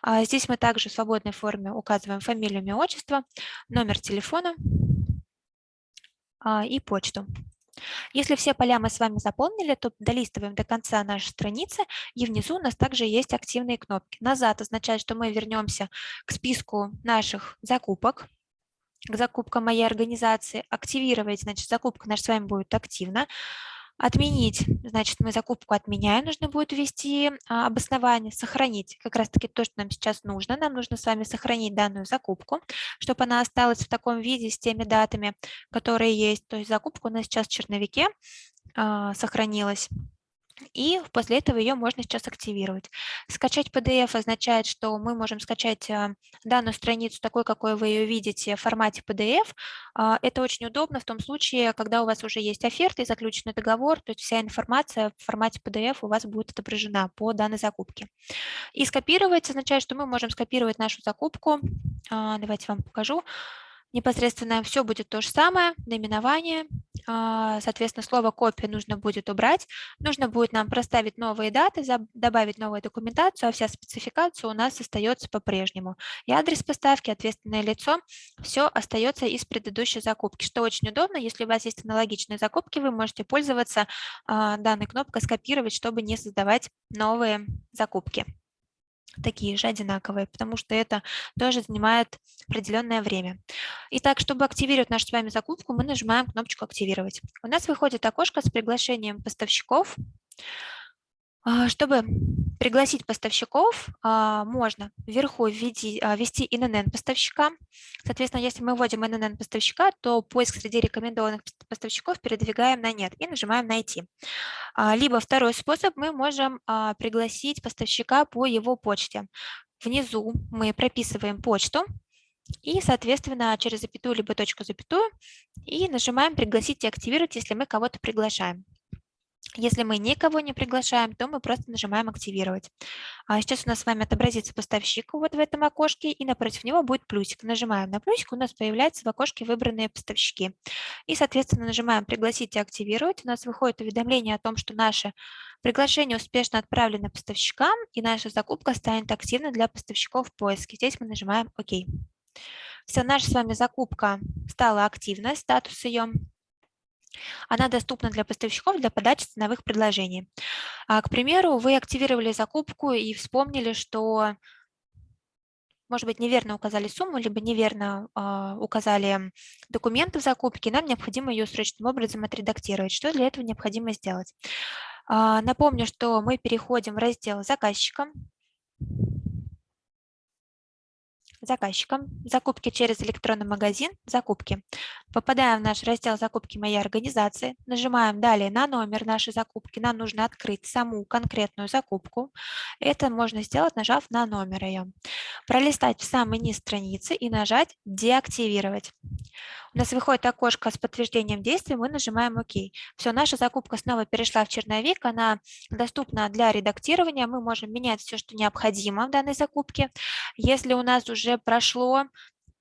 А здесь мы также в свободной форме указываем фамилию, имя, отчество, номер телефона а, и почту. Если все поля мы с вами заполнили, то долистываем до конца нашей страницы, и внизу у нас также есть активные кнопки. Назад означает, что мы вернемся к списку наших закупок, к закупкам моей организации. Активировать, значит, закупка наша с вами будет активна. Отменить, значит, мы закупку отменяем, нужно будет ввести а, обоснование, сохранить, как раз-таки то, что нам сейчас нужно. Нам нужно с вами сохранить данную закупку, чтобы она осталась в таком виде с теми датами, которые есть. То есть закупка у нас сейчас в черновике а, сохранилась и после этого ее можно сейчас активировать. Скачать PDF означает, что мы можем скачать а, данную страницу такой, какой вы ее видите в формате PDF. А, это очень удобно в том случае, когда у вас уже есть оферта и заключенный договор, то есть вся информация в формате PDF у вас будет отображена по данной закупке. И скопировать означает, что мы можем скопировать нашу закупку. А, давайте вам покажу Непосредственно все будет то же самое, наименование, а, соответственно, слово «копия» нужно будет убрать, нужно будет нам проставить новые даты, добавить новую документацию, а вся спецификация у нас остается по-прежнему. И адрес поставки, ответственное лицо, все остается из предыдущей закупки, что очень удобно. Если у вас есть аналогичные закупки, вы можете пользоваться а, данной кнопкой «Скопировать», чтобы не создавать новые закупки такие же, одинаковые, потому что это тоже занимает определенное время. Итак, чтобы активировать нашу с вами закупку, мы нажимаем кнопочку «Активировать». У нас выходит окошко с приглашением поставщиков. А, чтобы пригласить поставщиков, а, можно вверху введи, а, ввести ИНН поставщика. Соответственно, если мы вводим ИНН поставщика, то поиск среди рекомендованных поставщиков передвигаем на «Нет» и нажимаем «Найти». Либо второй способ, мы можем пригласить поставщика по его почте. Внизу мы прописываем почту, и, соответственно, через запятую либо точку запятую и нажимаем «Пригласить и активировать», если мы кого-то приглашаем. Если мы никого не приглашаем, то мы просто нажимаем «Активировать». А сейчас у нас с вами отобразится поставщик вот в этом окошке, и напротив него будет плюсик. Нажимаем на плюсик, у нас появляются в окошке выбранные поставщики. И, соответственно, нажимаем «Пригласить и активировать». У нас выходит уведомление о том, что наше приглашение успешно отправлено поставщикам, и наша закупка станет активной для поставщиков в поиске. Здесь мы нажимаем «Ок». Все, наша с вами закупка стала активной, статус ее она доступна для поставщиков для подачи ценовых предложений. А, к примеру, вы активировали закупку и вспомнили, что, может быть, неверно указали сумму, либо неверно э, указали документы в закупке, нам необходимо ее срочным образом отредактировать. Что для этого необходимо сделать? Э, напомню, что мы переходим в раздел «Заказчика», заказчиком, закупки через электронный магазин, закупки. Попадаем в наш раздел «Закупки моей организации», нажимаем далее на номер нашей закупки, нам нужно открыть саму конкретную закупку. Это можно сделать, нажав на номер ее. Пролистать в самый низ страницы и нажать «Деактивировать». У нас выходит окошко с подтверждением действия, мы нажимаем ОК. Все, наша закупка снова перешла в черновик, она доступна для редактирования, мы можем менять все, что необходимо в данной закупке. Если у нас уже прошло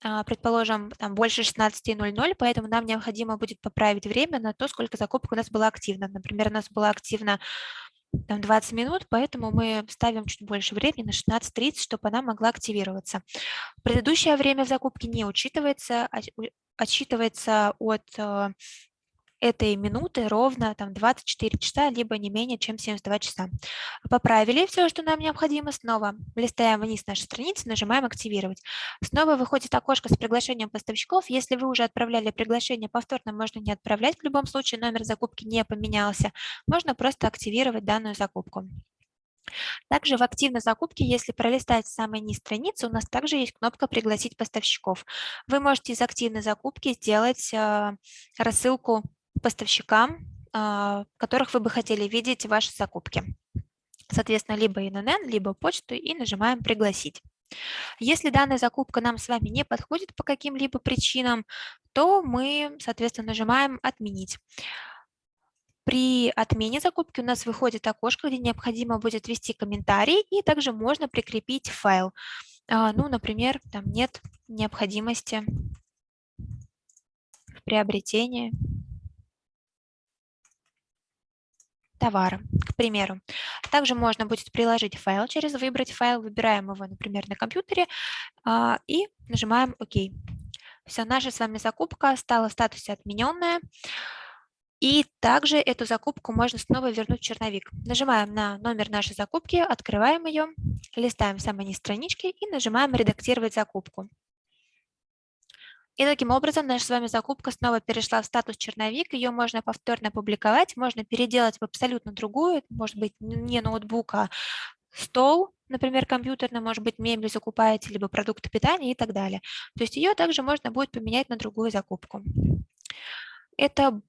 а, предположим, там больше 16.00, поэтому нам необходимо будет поправить время на то, сколько закупок у нас было активно. Например, у нас была активна там 20 минут, поэтому мы ставим чуть больше времени на 16.30, чтобы она могла активироваться. Предыдущее время в закупке не учитывается, а отсчитывается от э, этой минуты ровно там 24 часа, либо не менее, чем 72 часа. Поправили все, что нам необходимо, снова листаем вниз нашей страницы, нажимаем «Активировать». Снова выходит окошко с приглашением поставщиков. Если вы уже отправляли приглашение, повторно можно не отправлять, в любом случае номер закупки не поменялся. Можно просто активировать данную закупку. Также в активной закупке, если пролистать самый низ страницы, у нас также есть кнопка «Пригласить поставщиков». Вы можете из активной закупки сделать э, рассылку поставщикам, э, которых вы бы хотели видеть в вашей закупке. Соответственно, либо ИНН, либо почту и нажимаем «Пригласить». Если данная закупка нам с вами не подходит по каким-либо причинам, то мы, соответственно, нажимаем «Отменить». При отмене закупки у нас выходит окошко, где необходимо будет ввести комментарий, и также можно прикрепить файл. А, ну, например, там нет необходимости в приобретении товара, к примеру. Также можно будет приложить файл через «Выбрать файл». Выбираем его, например, на компьютере а, и нажимаем «Ок». Все, наша с вами закупка стала в статусе «Отмененная». И также эту закупку можно снова вернуть в черновик. Нажимаем на номер нашей закупки, открываем ее, листаем самые низ странички и нажимаем «Редактировать закупку». И таким образом наша с вами закупка снова перешла в статус черновик, ее можно повторно публиковать, можно переделать в абсолютно другую, может быть не ноутбук, а стол, например, компьютерный, может быть мебель закупаете, либо продукты питания и так далее. То есть ее также можно будет поменять на другую закупку. Это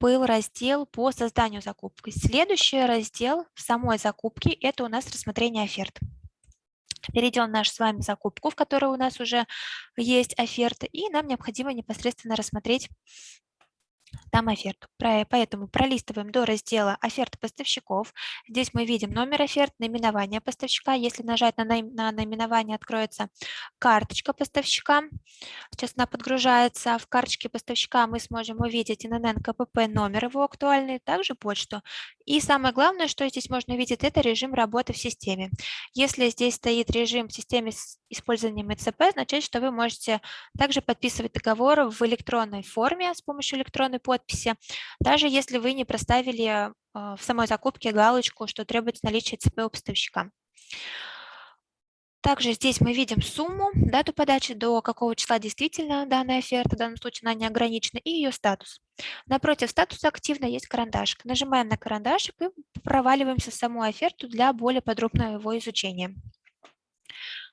был раздел по созданию закупки. Следующий раздел в самой закупке – это у нас рассмотрение оферт. Перейдем в нашу с вами закупку, в которой у нас уже есть оферта, и нам необходимо непосредственно рассмотреть там оферту. Поэтому пролистываем до раздела «Оферты поставщиков». Здесь мы видим номер оферт, наименование поставщика. Если нажать на, наименование, откроется карточка поставщика. Сейчас она подгружается. В карточке поставщика мы сможем увидеть ИНН, КПП, номер его актуальный, также почту. И самое главное, что здесь можно увидеть, это режим работы в системе. Если здесь стоит режим в системе с использованием ИЦП, означает, что вы можете также подписывать договор в электронной форме с помощью электронной подписи, даже если вы не проставили а, в самой закупке галочку, что требуется наличие ЦП у поставщика. Также здесь мы видим сумму, дату подачи, до какого числа действительно данная оферта, в данном случае она не ограничена, и ее статус. Напротив статуса активно есть карандашик. Нажимаем на карандашик и проваливаемся в саму оферту для более подробного его изучения.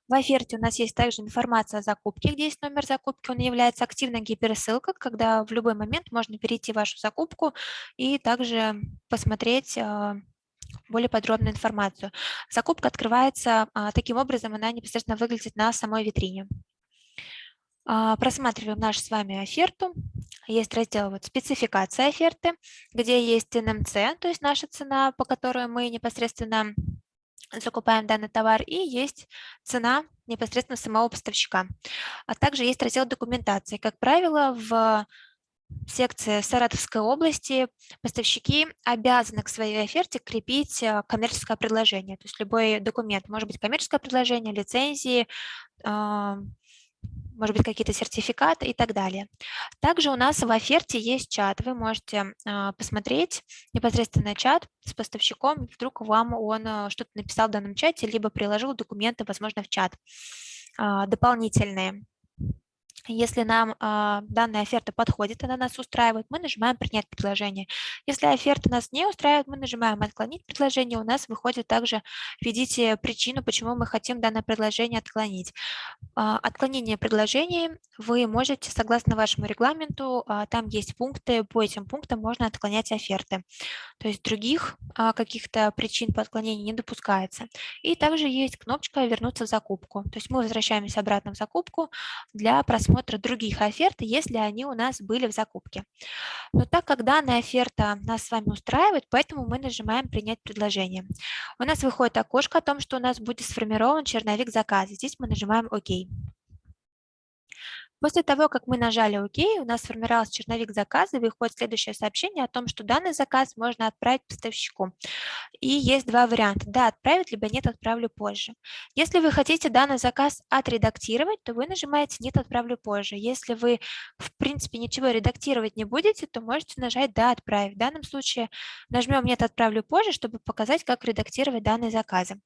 В оферте у нас есть также информация о закупке, где есть номер закупки. Он является активной гиперссылкой, когда в любой момент можно перейти в вашу закупку и также посмотреть а, более подробную информацию. Закупка открывается а, таким образом, она непосредственно выглядит на самой витрине. А, просматриваем нашу с вами оферту. Есть раздел вот спецификация оферты, где есть НМЦ, то есть наша цена, по которой мы непосредственно закупаем данный товар, и есть цена непосредственно самого поставщика. А также есть раздел документации. Как правило, в секции Саратовской области поставщики обязаны к своей оферте крепить э, коммерческое предложение. То есть любой документ, может быть коммерческое предложение, лицензии, а, может быть, какие-то сертификаты и так далее. Также у нас в оферте есть чат. Вы можете а, посмотреть непосредственно чат с поставщиком, вдруг вам он а, что-то написал в данном чате, либо приложил документы, возможно, в чат а, дополнительные. Если нам э, данная оферта подходит, она нас устраивает, мы нажимаем «Принять предложение». Если оферта нас не устраивает, мы нажимаем «Отклонить предложение». У нас выходит также «Введите причину, почему мы хотим данное предложение отклонить». Э, отклонение предложений вы можете, согласно вашему регламенту, э, там есть пункты, по этим пунктам можно отклонять оферты. То есть других э, каких-то причин по отклонению не допускается. И также есть кнопочка «Вернуться в закупку». То есть мы возвращаемся обратно в закупку для просмотра просмотра других оферт, если они у нас были в закупке. Но так как данная оферта нас с вами устраивает, поэтому мы нажимаем «Принять предложение». У нас выходит окошко о том, что у нас будет сформирован черновик заказа. Здесь мы нажимаем «Ок». После того, как мы нажали «Ок», у нас сформировался черновик заказа, и выходит следующее сообщение о том, что данный заказ можно отправить поставщику. И есть два варианта. Да, отправить, либо нет, отправлю позже. Если вы хотите данный заказ отредактировать, то вы нажимаете «Нет, отправлю позже». Если вы, в принципе, ничего редактировать не будете, то можете нажать «Да, отправить». В данном случае нажмем «Нет, отправлю позже», чтобы показать, как редактировать данные заказы.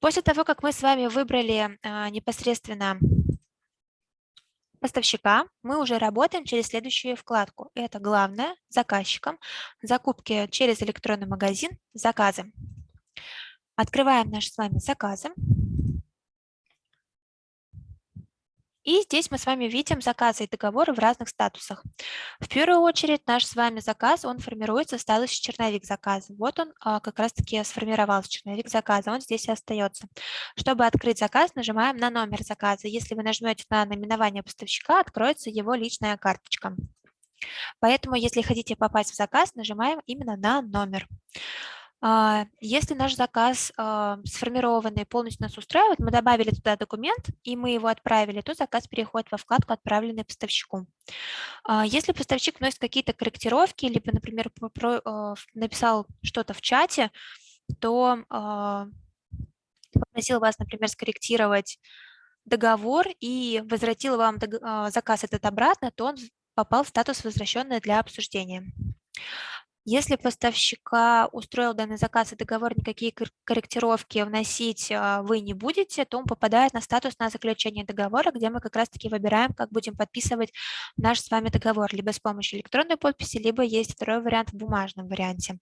После того, как мы с вами выбрали а, непосредственно поставщика мы уже работаем через следующую вкладку. Это главное, заказчиком, закупки через электронный магазин, заказы. Открываем наши с вами заказы. И здесь мы с вами видим заказы и договоры в разных статусах. В первую очередь наш с вами заказ, он формируется в статусе черновик заказа. Вот он а, как раз-таки сформировался, черновик заказа, он здесь и остается. Чтобы открыть заказ, нажимаем на номер заказа. Если вы нажмете на наименование поставщика, откроется его личная карточка. Поэтому, если хотите попасть в заказ, нажимаем именно на номер. А, если наш заказ а, сформированный полностью нас устраивает, мы добавили туда документ и мы его отправили, то заказ переходит во вкладку «Отправленный поставщику». А, если поставщик вносит какие-то корректировки, либо, например, написал что-то в чате, то попросил вас, например, скорректировать договор и возвратил вам заказ этот обратно, то он попал в статус «Возвращенный для обсуждения». Если поставщика устроил данный заказ и договор, никакие корректировки вносить а, вы не будете, то он попадает на статус на заключение договора, где мы как раз-таки выбираем, как будем подписывать наш с вами договор, либо с помощью электронной подписи, либо есть второй вариант в бумажном варианте.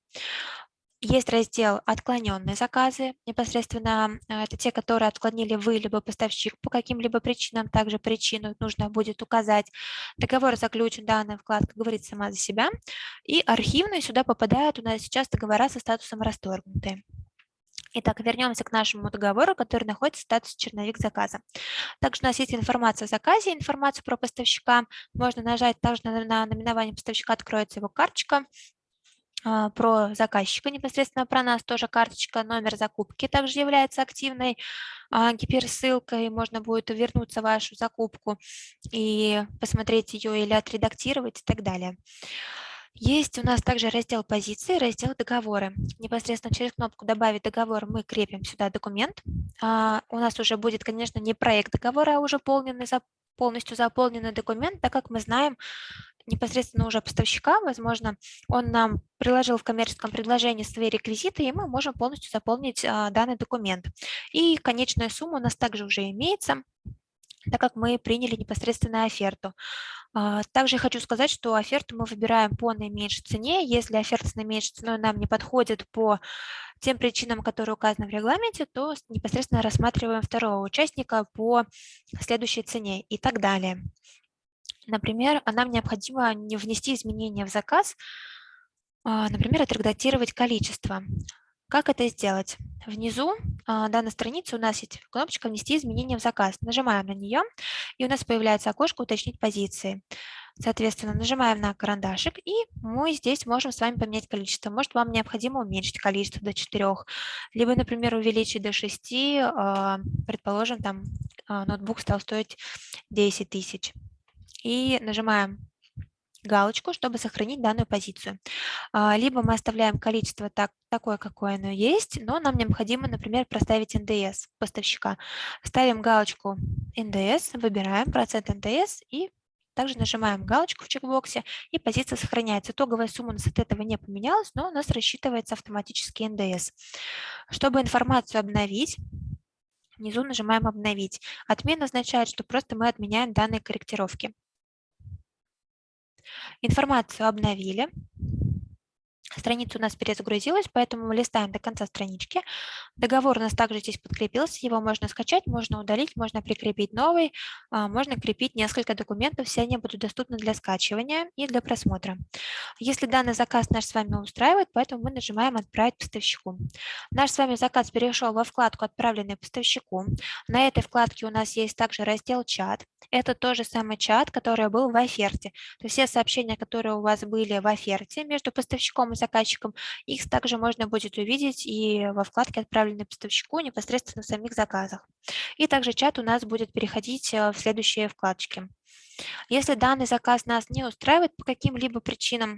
Есть раздел «Отклоненные заказы». Непосредственно э, это те, которые отклонили вы, либо поставщик по каким-либо причинам. Также причину нужно будет указать. Договор заключен, данная вкладка говорит сама за себя. И архивные сюда попадают у нас сейчас договора со статусом расторгнутые. Итак, вернемся к нашему договору, который находится в статусе черновик заказа. Также у нас есть информация о заказе, информацию про поставщика. Можно нажать также на наименование поставщика, откроется его карточка. А, про заказчика, непосредственно про нас тоже карточка, номер закупки также является активной а, гиперссылкой, можно будет вернуться в вашу закупку и посмотреть ее или отредактировать и так далее. Есть у нас также раздел позиции, раздел договоры. Непосредственно через кнопку «Добавить договор» мы крепим сюда документ. А, у нас уже будет, конечно, не проект договора, а уже полный, полностью заполненный документ, так как мы знаем непосредственно уже поставщика, возможно, он нам приложил в коммерческом предложении свои реквизиты, и мы можем полностью заполнить а, данный документ. И конечная сумма у нас также уже имеется, так как мы приняли непосредственно оферту. А, также хочу сказать, что оферту мы выбираем по наименьшей цене. Если оферта с наименьшей ценой нам не подходит по тем причинам, которые указаны в регламенте, то непосредственно рассматриваем второго участника по следующей цене и так далее. Например, нам необходимо не внести изменения в заказ, а, например, отредактировать количество. Как это сделать? Внизу а, данной страницы у нас есть кнопочка «Внести изменения в заказ». Нажимаем на нее, и у нас появляется окошко «Уточнить позиции». Соответственно, нажимаем на карандашик, и мы здесь можем с вами поменять количество. Может, вам необходимо уменьшить количество до 4, либо, например, увеличить до 6, а, предположим, там ноутбук стал стоить 10 тысяч. И нажимаем галочку, чтобы сохранить данную позицию. А, либо мы оставляем количество так, такое, какое оно есть, но нам необходимо, например, проставить НДС поставщика. Ставим галочку НДС, выбираем процент НДС и также нажимаем галочку в чекбоксе, и позиция сохраняется. Итоговая сумма у нас от этого не поменялась, но у нас рассчитывается автоматически НДС. Чтобы информацию обновить, внизу нажимаем «Обновить». Отмена означает, что просто мы отменяем данные корректировки. Информацию обновили. Страница у нас перезагрузилась, поэтому мы листаем до конца странички. Договор у нас также здесь подкрепился, его можно скачать, можно удалить, можно прикрепить новый, а, можно крепить несколько документов, все они будут доступны для скачивания и для просмотра. Если данный заказ наш с вами устраивает, поэтому мы нажимаем «Отправить поставщику». Наш с вами заказ перешел во вкладку «Отправленный поставщику». На этой вкладке у нас есть также раздел «Чат». Это тот же самый чат, который был в оферте. То есть все сообщения, которые у вас были в оферте между поставщиком и заказчиком. Их также можно будет увидеть и во вкладке «Отправленный поставщику» непосредственно в самих заказах. И также чат у нас будет переходить э, в следующие вкладочки. Если данный заказ нас не устраивает по каким-либо причинам,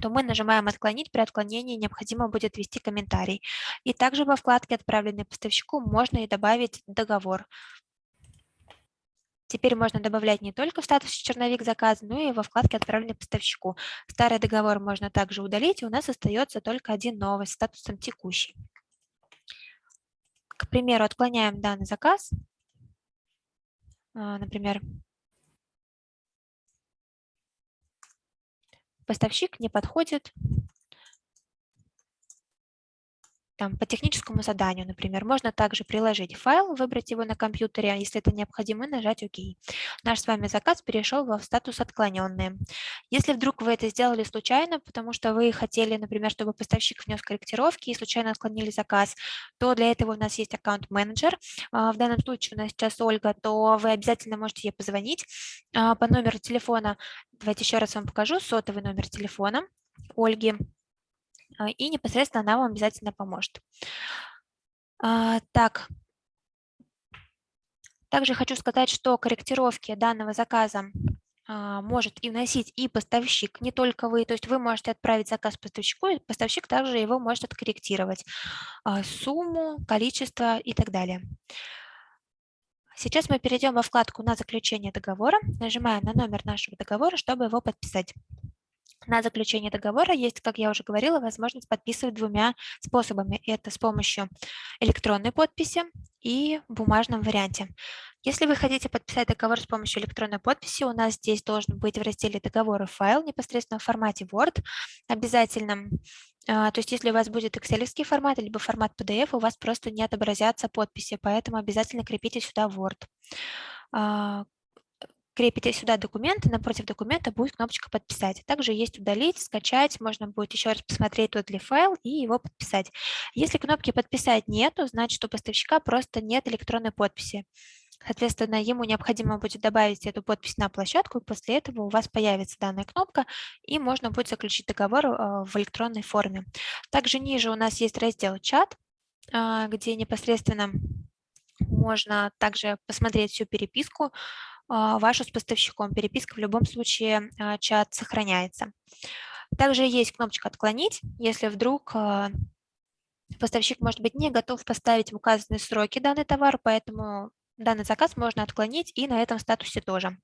то мы нажимаем «Отклонить». При отклонении необходимо будет ввести комментарий. И также во вкладке «Отправленный поставщику» можно и добавить договор. Теперь можно добавлять не только в статусе черновик заказа, но и во вкладке «Отправленный поставщику». Старый договор можно также удалить, и у нас остается только один новый с статусом «Текущий». К примеру, отклоняем данный заказ. А, например, поставщик не подходит там, по техническому заданию, например, можно также приложить файл, выбрать его на компьютере, а если это необходимо, нажать ОК. Наш с вами заказ перешел в статус «Отклоненные». Если вдруг вы это сделали случайно, потому что вы хотели, например, чтобы поставщик внес корректировки и случайно отклонили заказ, то для этого у нас есть аккаунт-менеджер. А, в данном случае у нас сейчас Ольга, то вы обязательно можете ей позвонить а, по номеру телефона. Давайте еще раз вам покажу сотовый номер телефона Ольги и непосредственно она вам обязательно поможет. А, так, также хочу сказать, что корректировки данного заказа а, может и вносить и поставщик, не только вы. То есть вы можете отправить заказ поставщику, и поставщик также его может откорректировать. Сумму, количество и так далее. Сейчас мы перейдем во вкладку на заключение договора, нажимаем на номер нашего договора, чтобы его подписать. На заключение договора есть, как я уже говорила, возможность подписывать двумя способами. Это с помощью электронной подписи и в бумажном варианте. Если вы хотите подписать договор с помощью электронной подписи, у нас здесь должен быть в разделе договора файл непосредственно в формате Word обязательно. А, то есть если у вас будет excel формат, либо формат PDF, у вас просто не отобразятся подписи, поэтому обязательно крепите сюда Word. Крепите сюда документы, напротив документа будет кнопочка «Подписать». Также есть «Удалить», «Скачать», можно будет еще раз посмотреть тот ли файл и его подписать. Если кнопки «Подписать» нету, значит у поставщика просто нет электронной подписи. Соответственно, ему необходимо будет добавить эту подпись на площадку, и после этого у вас появится данная кнопка, и можно будет заключить договор а, в электронной форме. Также ниже у нас есть раздел «Чат», а, где непосредственно можно также посмотреть всю переписку вашу с поставщиком. Переписка в любом случае, чат сохраняется. Также есть кнопочка «Отклонить», если вдруг поставщик, может быть, не готов поставить в указанные сроки данный товар, поэтому Данный заказ можно отклонить и на этом статусе тоже.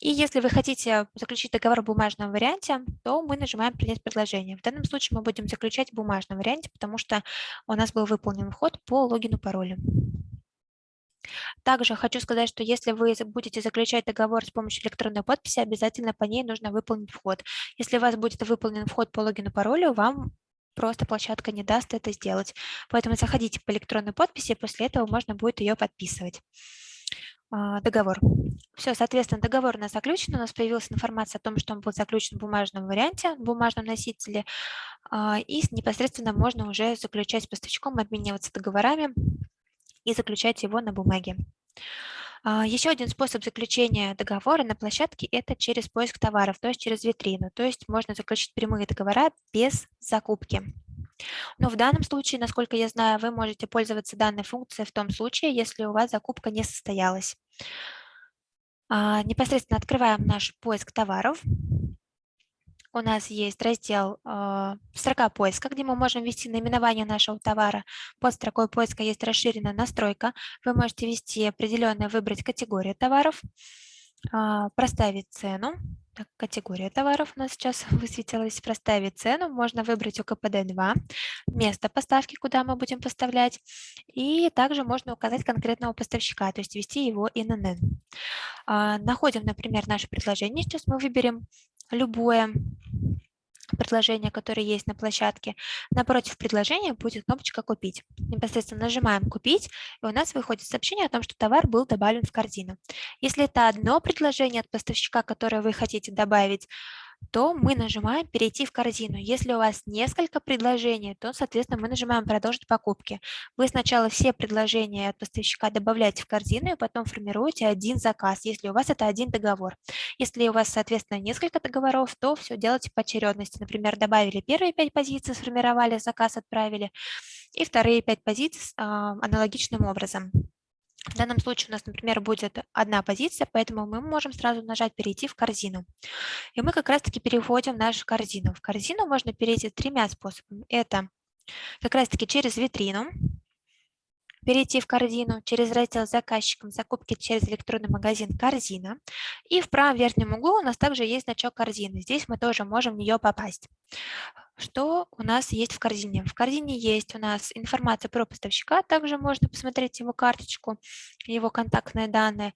И если вы хотите заключить договор в бумажном варианте, то мы нажимаем «Принять предложение». В данном случае мы будем заключать в бумажном варианте, потому что у нас был выполнен вход по логину паролю. Также хочу сказать, что если вы будете заключать договор с помощью электронной подписи, обязательно по ней нужно выполнить вход. Если у вас будет выполнен вход по логину паролю, вам просто площадка не даст это сделать. Поэтому заходите по электронной подписи, после этого можно будет ее подписывать. А, договор. Все, соответственно, договор у нас заключен, у нас появилась информация о том, что он был заключен в бумажном варианте, в бумажном носителе, а, и непосредственно можно уже заключать с поставщиком, обмениваться договорами и заключать его на бумаге. А, Еще один способ заключения договора на площадке – это через поиск товаров, то есть через витрину. То есть можно заключить прямые договора без закупки. Но в данном случае, насколько я знаю, вы можете пользоваться данной функцией в том случае, если у вас закупка не состоялась. А, непосредственно открываем наш поиск товаров у нас есть раздел э, «Строка поиска», где мы можем ввести наименование нашего товара. Под строкой поиска есть расширенная настройка. Вы можете ввести определенную, выбрать категорию товаров, э, проставить цену. Так, категория товаров у нас сейчас высветилась. Проставить цену. Можно выбрать УКПД-2, место поставки, куда мы будем поставлять. И также можно указать конкретного поставщика, то есть ввести его ИНН. Э, находим, например, наше предложение. Сейчас мы выберем любое предложение, которое есть на площадке. Напротив предложения будет кнопочка «Купить». Непосредственно нажимаем «Купить», и у нас выходит сообщение о том, что товар был добавлен в корзину. Если это одно предложение от поставщика, которое вы хотите добавить, то мы нажимаем «Перейти в корзину». Если у вас несколько предложений, то, соответственно, мы нажимаем «Продолжить покупки». Вы сначала все предложения от поставщика добавляете в корзину, и потом формируете один заказ, если у вас это один договор. Если у вас, соответственно, несколько договоров, то все делайте по очередности. Например, добавили первые пять позиций, сформировали заказ, отправили, и вторые пять позиций а, аналогичным образом. В данном случае у нас, например, будет одна позиция, поэтому мы можем сразу нажать «Перейти в корзину». И мы как раз-таки переходим в нашу корзину. В корзину можно перейти тремя способами. Это как раз-таки через витрину, перейти в корзину через раздел «Заказчикам закупки через электронный магазин «Корзина». И в правом верхнем углу у нас также есть значок корзины. Здесь мы тоже можем в нее попасть. Что у нас есть в корзине? В корзине есть у нас информация про поставщика, также можно посмотреть его карточку, его контактные данные.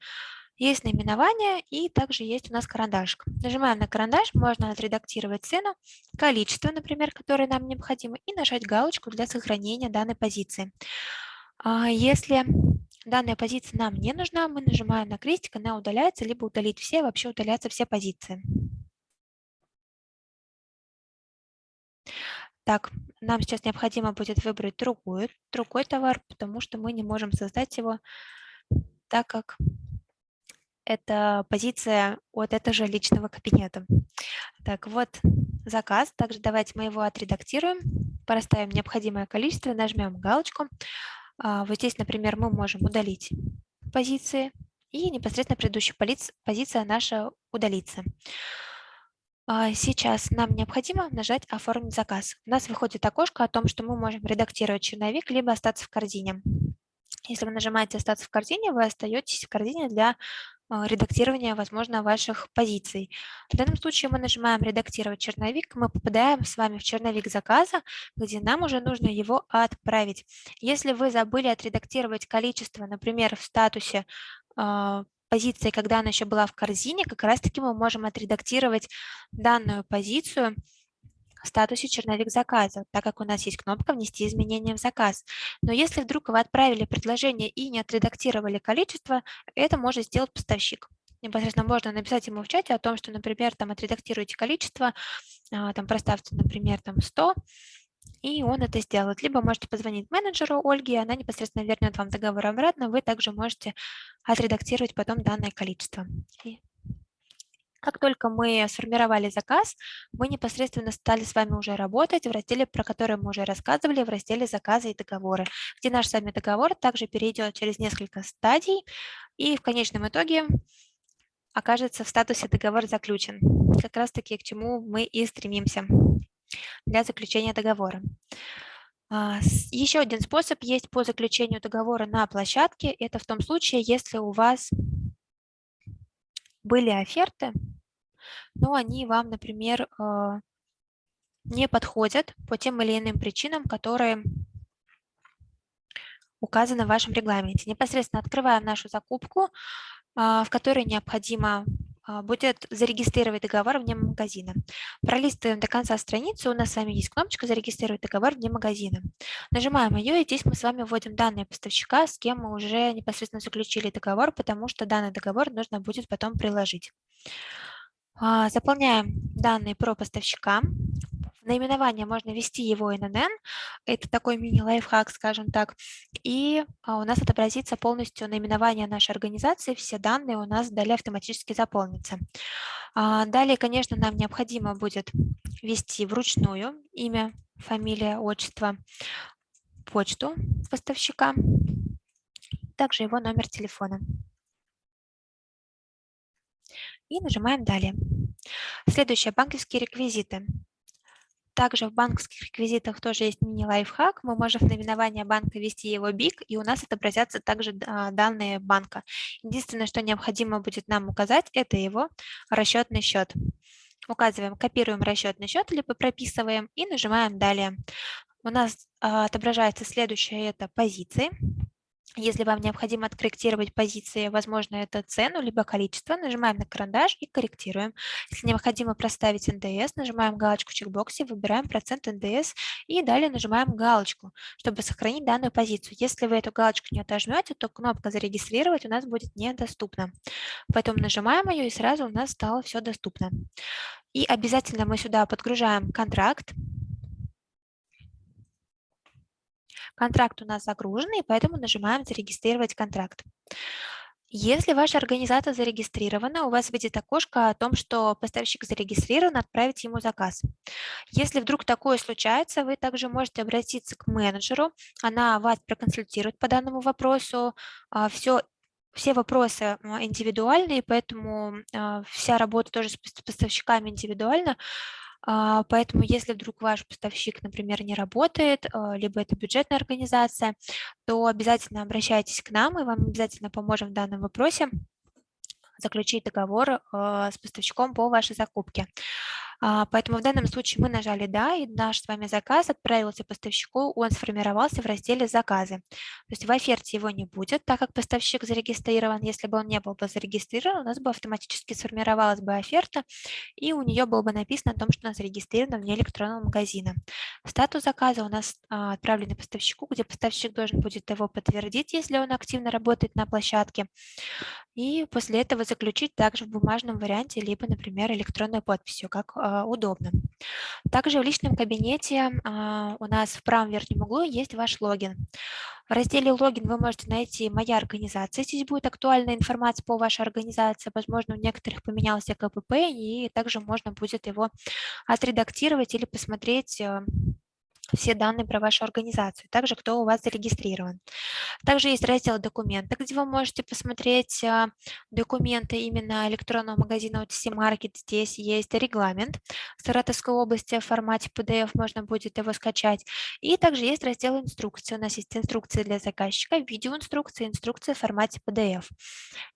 Есть наименование и также есть у нас карандашик. Нажимаем на карандаш, можно отредактировать цену, количество, например, которое нам необходимо, и нажать галочку для сохранения данной позиции. А если данная позиция нам не нужна, мы нажимаем на крестик, она удаляется, либо удалить все, вообще удалятся все позиции. Так, нам сейчас необходимо будет выбрать другой, другой товар, потому что мы не можем создать его, так как это позиция от этого же личного кабинета. Так, вот заказ. Также давайте мы его отредактируем, проставим необходимое количество, нажмем галочку. А, вот здесь, например, мы можем удалить позиции, и непосредственно предыдущая позиция наша удалится. А, сейчас нам необходимо нажать «Оформить заказ». У нас выходит окошко о том, что мы можем редактировать черновик, либо остаться в корзине. Если вы нажимаете «Остаться в корзине», вы остаетесь в корзине для а, редактирования, возможно, ваших позиций. В данном случае мы нажимаем «Редактировать черновик», мы попадаем с вами в черновик заказа, где нам уже нужно его отправить. Если вы забыли отредактировать количество, например, в статусе а, позиции, когда она еще была в корзине, как раз-таки мы можем отредактировать данную позицию в статусе черновик заказа, так как у нас есть кнопка «Внести изменения в заказ». Но если вдруг вы отправили предложение и не отредактировали количество, это может сделать поставщик. непосредственно можно написать ему в чате о том, что, например, там отредактируйте количество, а, там проставьте, например, там 100, и он это сделает. Либо можете позвонить менеджеру Ольге, она непосредственно вернет вам договор обратно, вы также можете отредактировать потом данное количество. Как только мы сформировали заказ, мы непосредственно стали с вами уже работать в разделе, про который мы уже рассказывали, в разделе «Заказы и договоры», где наш с вами договор также перейдет через несколько стадий и в конечном итоге окажется в статусе «Договор заключен». Как раз-таки к чему мы и стремимся для заключения договора. А, Еще один способ есть по заключению договора на площадке. Это в том случае, если у вас были оферты, но они вам, например, а, не подходят по тем или иным причинам, которые указаны в вашем регламенте. Непосредственно открываем нашу закупку, а, в которой необходимо будет зарегистрировать договор вне магазина. Пролистываем до конца страницы, у нас с вами есть кнопочка «Зарегистрировать договор вне магазина». Нажимаем ее, и здесь мы с вами вводим данные поставщика, с кем мы уже непосредственно заключили договор, потому что данный договор нужно будет потом приложить. А, заполняем данные про поставщика, наименование можно ввести его ИНН, это такой мини-лайфхак, скажем так, и а, у нас отобразится полностью наименование нашей организации, все данные у нас далее автоматически заполнятся. А, далее, конечно, нам необходимо будет ввести вручную имя, фамилия, отчество, почту поставщика, также его номер телефона. И нажимаем «Далее». Следующее – банковские реквизиты. Также в банковских реквизитах тоже есть мини-лайфхак. Мы можем в наименование банка ввести его БИК, и у нас отобразятся также данные банка. Единственное, что необходимо будет нам указать, это его расчетный счет. Указываем, копируем расчетный счет, либо прописываем и нажимаем «Далее». У нас а, отображается следующее – это позиции. Если вам необходимо откорректировать позиции, возможно, это цену, либо количество, нажимаем на карандаш и корректируем. Если необходимо проставить НДС, нажимаем галочку в чекбоксе, выбираем процент НДС и далее нажимаем галочку, чтобы сохранить данную позицию. Если вы эту галочку не отожмете, то кнопка «Зарегистрировать» у нас будет недоступна. Поэтому нажимаем ее, и сразу у нас стало все доступно. И обязательно мы сюда подгружаем контракт, Контракт у нас загружен, и поэтому нажимаем «Зарегистрировать контракт». Если ваша организация зарегистрирована, у вас выйдет окошко о том, что поставщик зарегистрирован, отправить ему заказ. Если вдруг такое случается, вы также можете обратиться к менеджеру, она вас проконсультирует по данному вопросу. Все все вопросы индивидуальные, поэтому вся работа тоже с поставщиками индивидуальна. А, поэтому если вдруг ваш поставщик, например, не работает, а, либо это бюджетная организация, то обязательно обращайтесь к нам, и вам обязательно поможем в данном вопросе заключить договор а, с поставщиком по вашей закупке. А, поэтому в данном случае мы нажали «Да», и наш с вами заказ отправился поставщику, он сформировался в разделе «Заказы». То есть в оферте его не будет, так как поставщик зарегистрирован. Если бы он не был бы зарегистрирован, у нас бы автоматически сформировалась бы оферта, и у нее было бы написано о том, что она зарегистрирована вне электронного магазина. Статус заказа у нас а, отправленный поставщику, где поставщик должен будет его подтвердить, если он активно работает на площадке, и после этого заключить также в бумажном варианте, либо, например, электронной подписью, как а, удобно. Также в личном кабинете а, у нас в правом верхнем углу есть ваш логин. В разделе «Логин» вы можете найти «Моя организация». Здесь будет актуальная информация по вашей организации. Возможно, у некоторых поменялся КПП, и также можно будет его отредактировать или посмотреть э, все данные про вашу организацию, также кто у вас зарегистрирован. Также есть раздел «Документы», где вы можете посмотреть а, документы именно электронного магазина OTC Market. Здесь есть регламент Саратовской области в формате PDF, можно будет его скачать. И также есть раздел «Инструкции». У нас есть инструкции для заказчика, видеоинструкции, инструкции в формате PDF.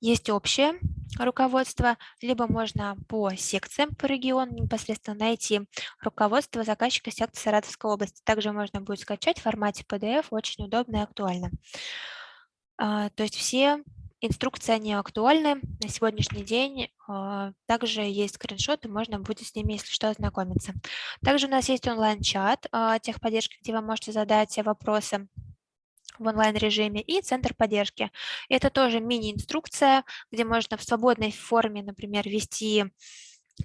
Есть общее руководство, либо можно по секциям по региону непосредственно найти руководство заказчика секции Саратовской области. Также можно будет скачать в формате PDF, очень удобно и актуально. А, то есть все инструкции, они актуальны на сегодняшний день. А, также есть скриншоты, можно будет с ними, если что, ознакомиться. Также у нас есть онлайн-чат а, техподдержки, где вы можете задать вопросы в онлайн-режиме и центр поддержки. Это тоже мини-инструкция, где можно в свободной форме, например, ввести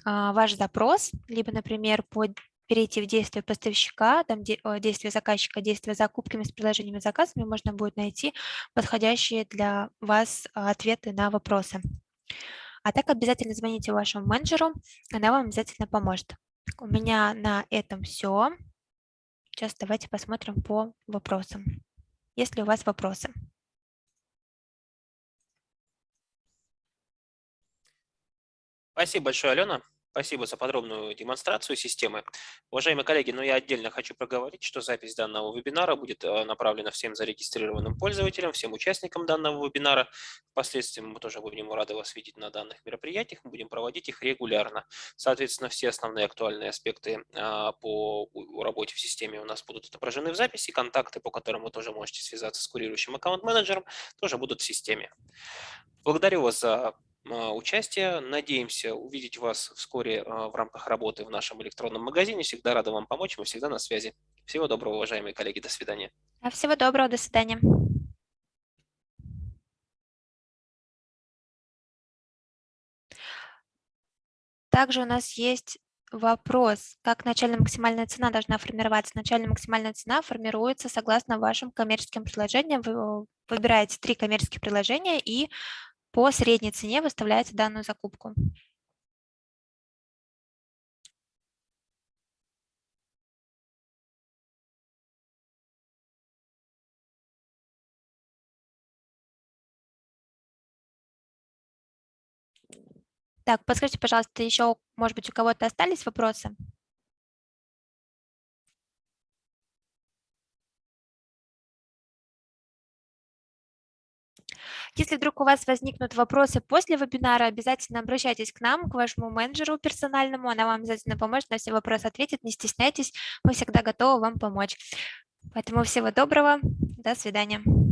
ваш запрос, либо, например, под перейти в действие поставщика, там действие заказчика, действие закупками с приложениями заказами, можно будет найти подходящие для вас а, ответы на вопросы. А так обязательно звоните вашему менеджеру, она вам обязательно поможет. У меня на этом все. Сейчас давайте посмотрим по вопросам. Есть ли у вас вопросы? Спасибо большое, Алена. Спасибо за подробную демонстрацию системы. Уважаемые коллеги, но ну, я отдельно хочу проговорить, что запись данного вебинара будет э, направлена всем зарегистрированным пользователям, всем участникам данного вебинара. Впоследствии мы тоже будем рады вас видеть на данных мероприятиях, мы будем проводить их регулярно. Соответственно, все основные актуальные аспекты а, по работе в системе у нас будут отображены в записи, контакты, по которым вы тоже можете связаться с курирующим аккаунт-менеджером, тоже будут в системе. Благодарю вас за а, участия. Надеемся увидеть вас вскоре а, в рамках работы в нашем электронном магазине. Всегда рада вам помочь, мы всегда на связи. Всего доброго, уважаемые коллеги, до свидания. Всего доброго, до свидания. Также у нас есть вопрос, как начальная максимальная цена должна формироваться. Начальная максимальная цена формируется согласно вашим коммерческим предложениям. Вы выбираете три коммерческих предложения и по средней цене выставляете данную закупку. Так, подскажите, пожалуйста, еще, может быть, у кого-то остались вопросы? Если вдруг у вас возникнут вопросы после вебинара, обязательно обращайтесь к нам, к вашему менеджеру персональному, она вам обязательно поможет, на все вопросы ответит, не стесняйтесь, мы всегда готовы вам помочь. Поэтому всего доброго, до свидания.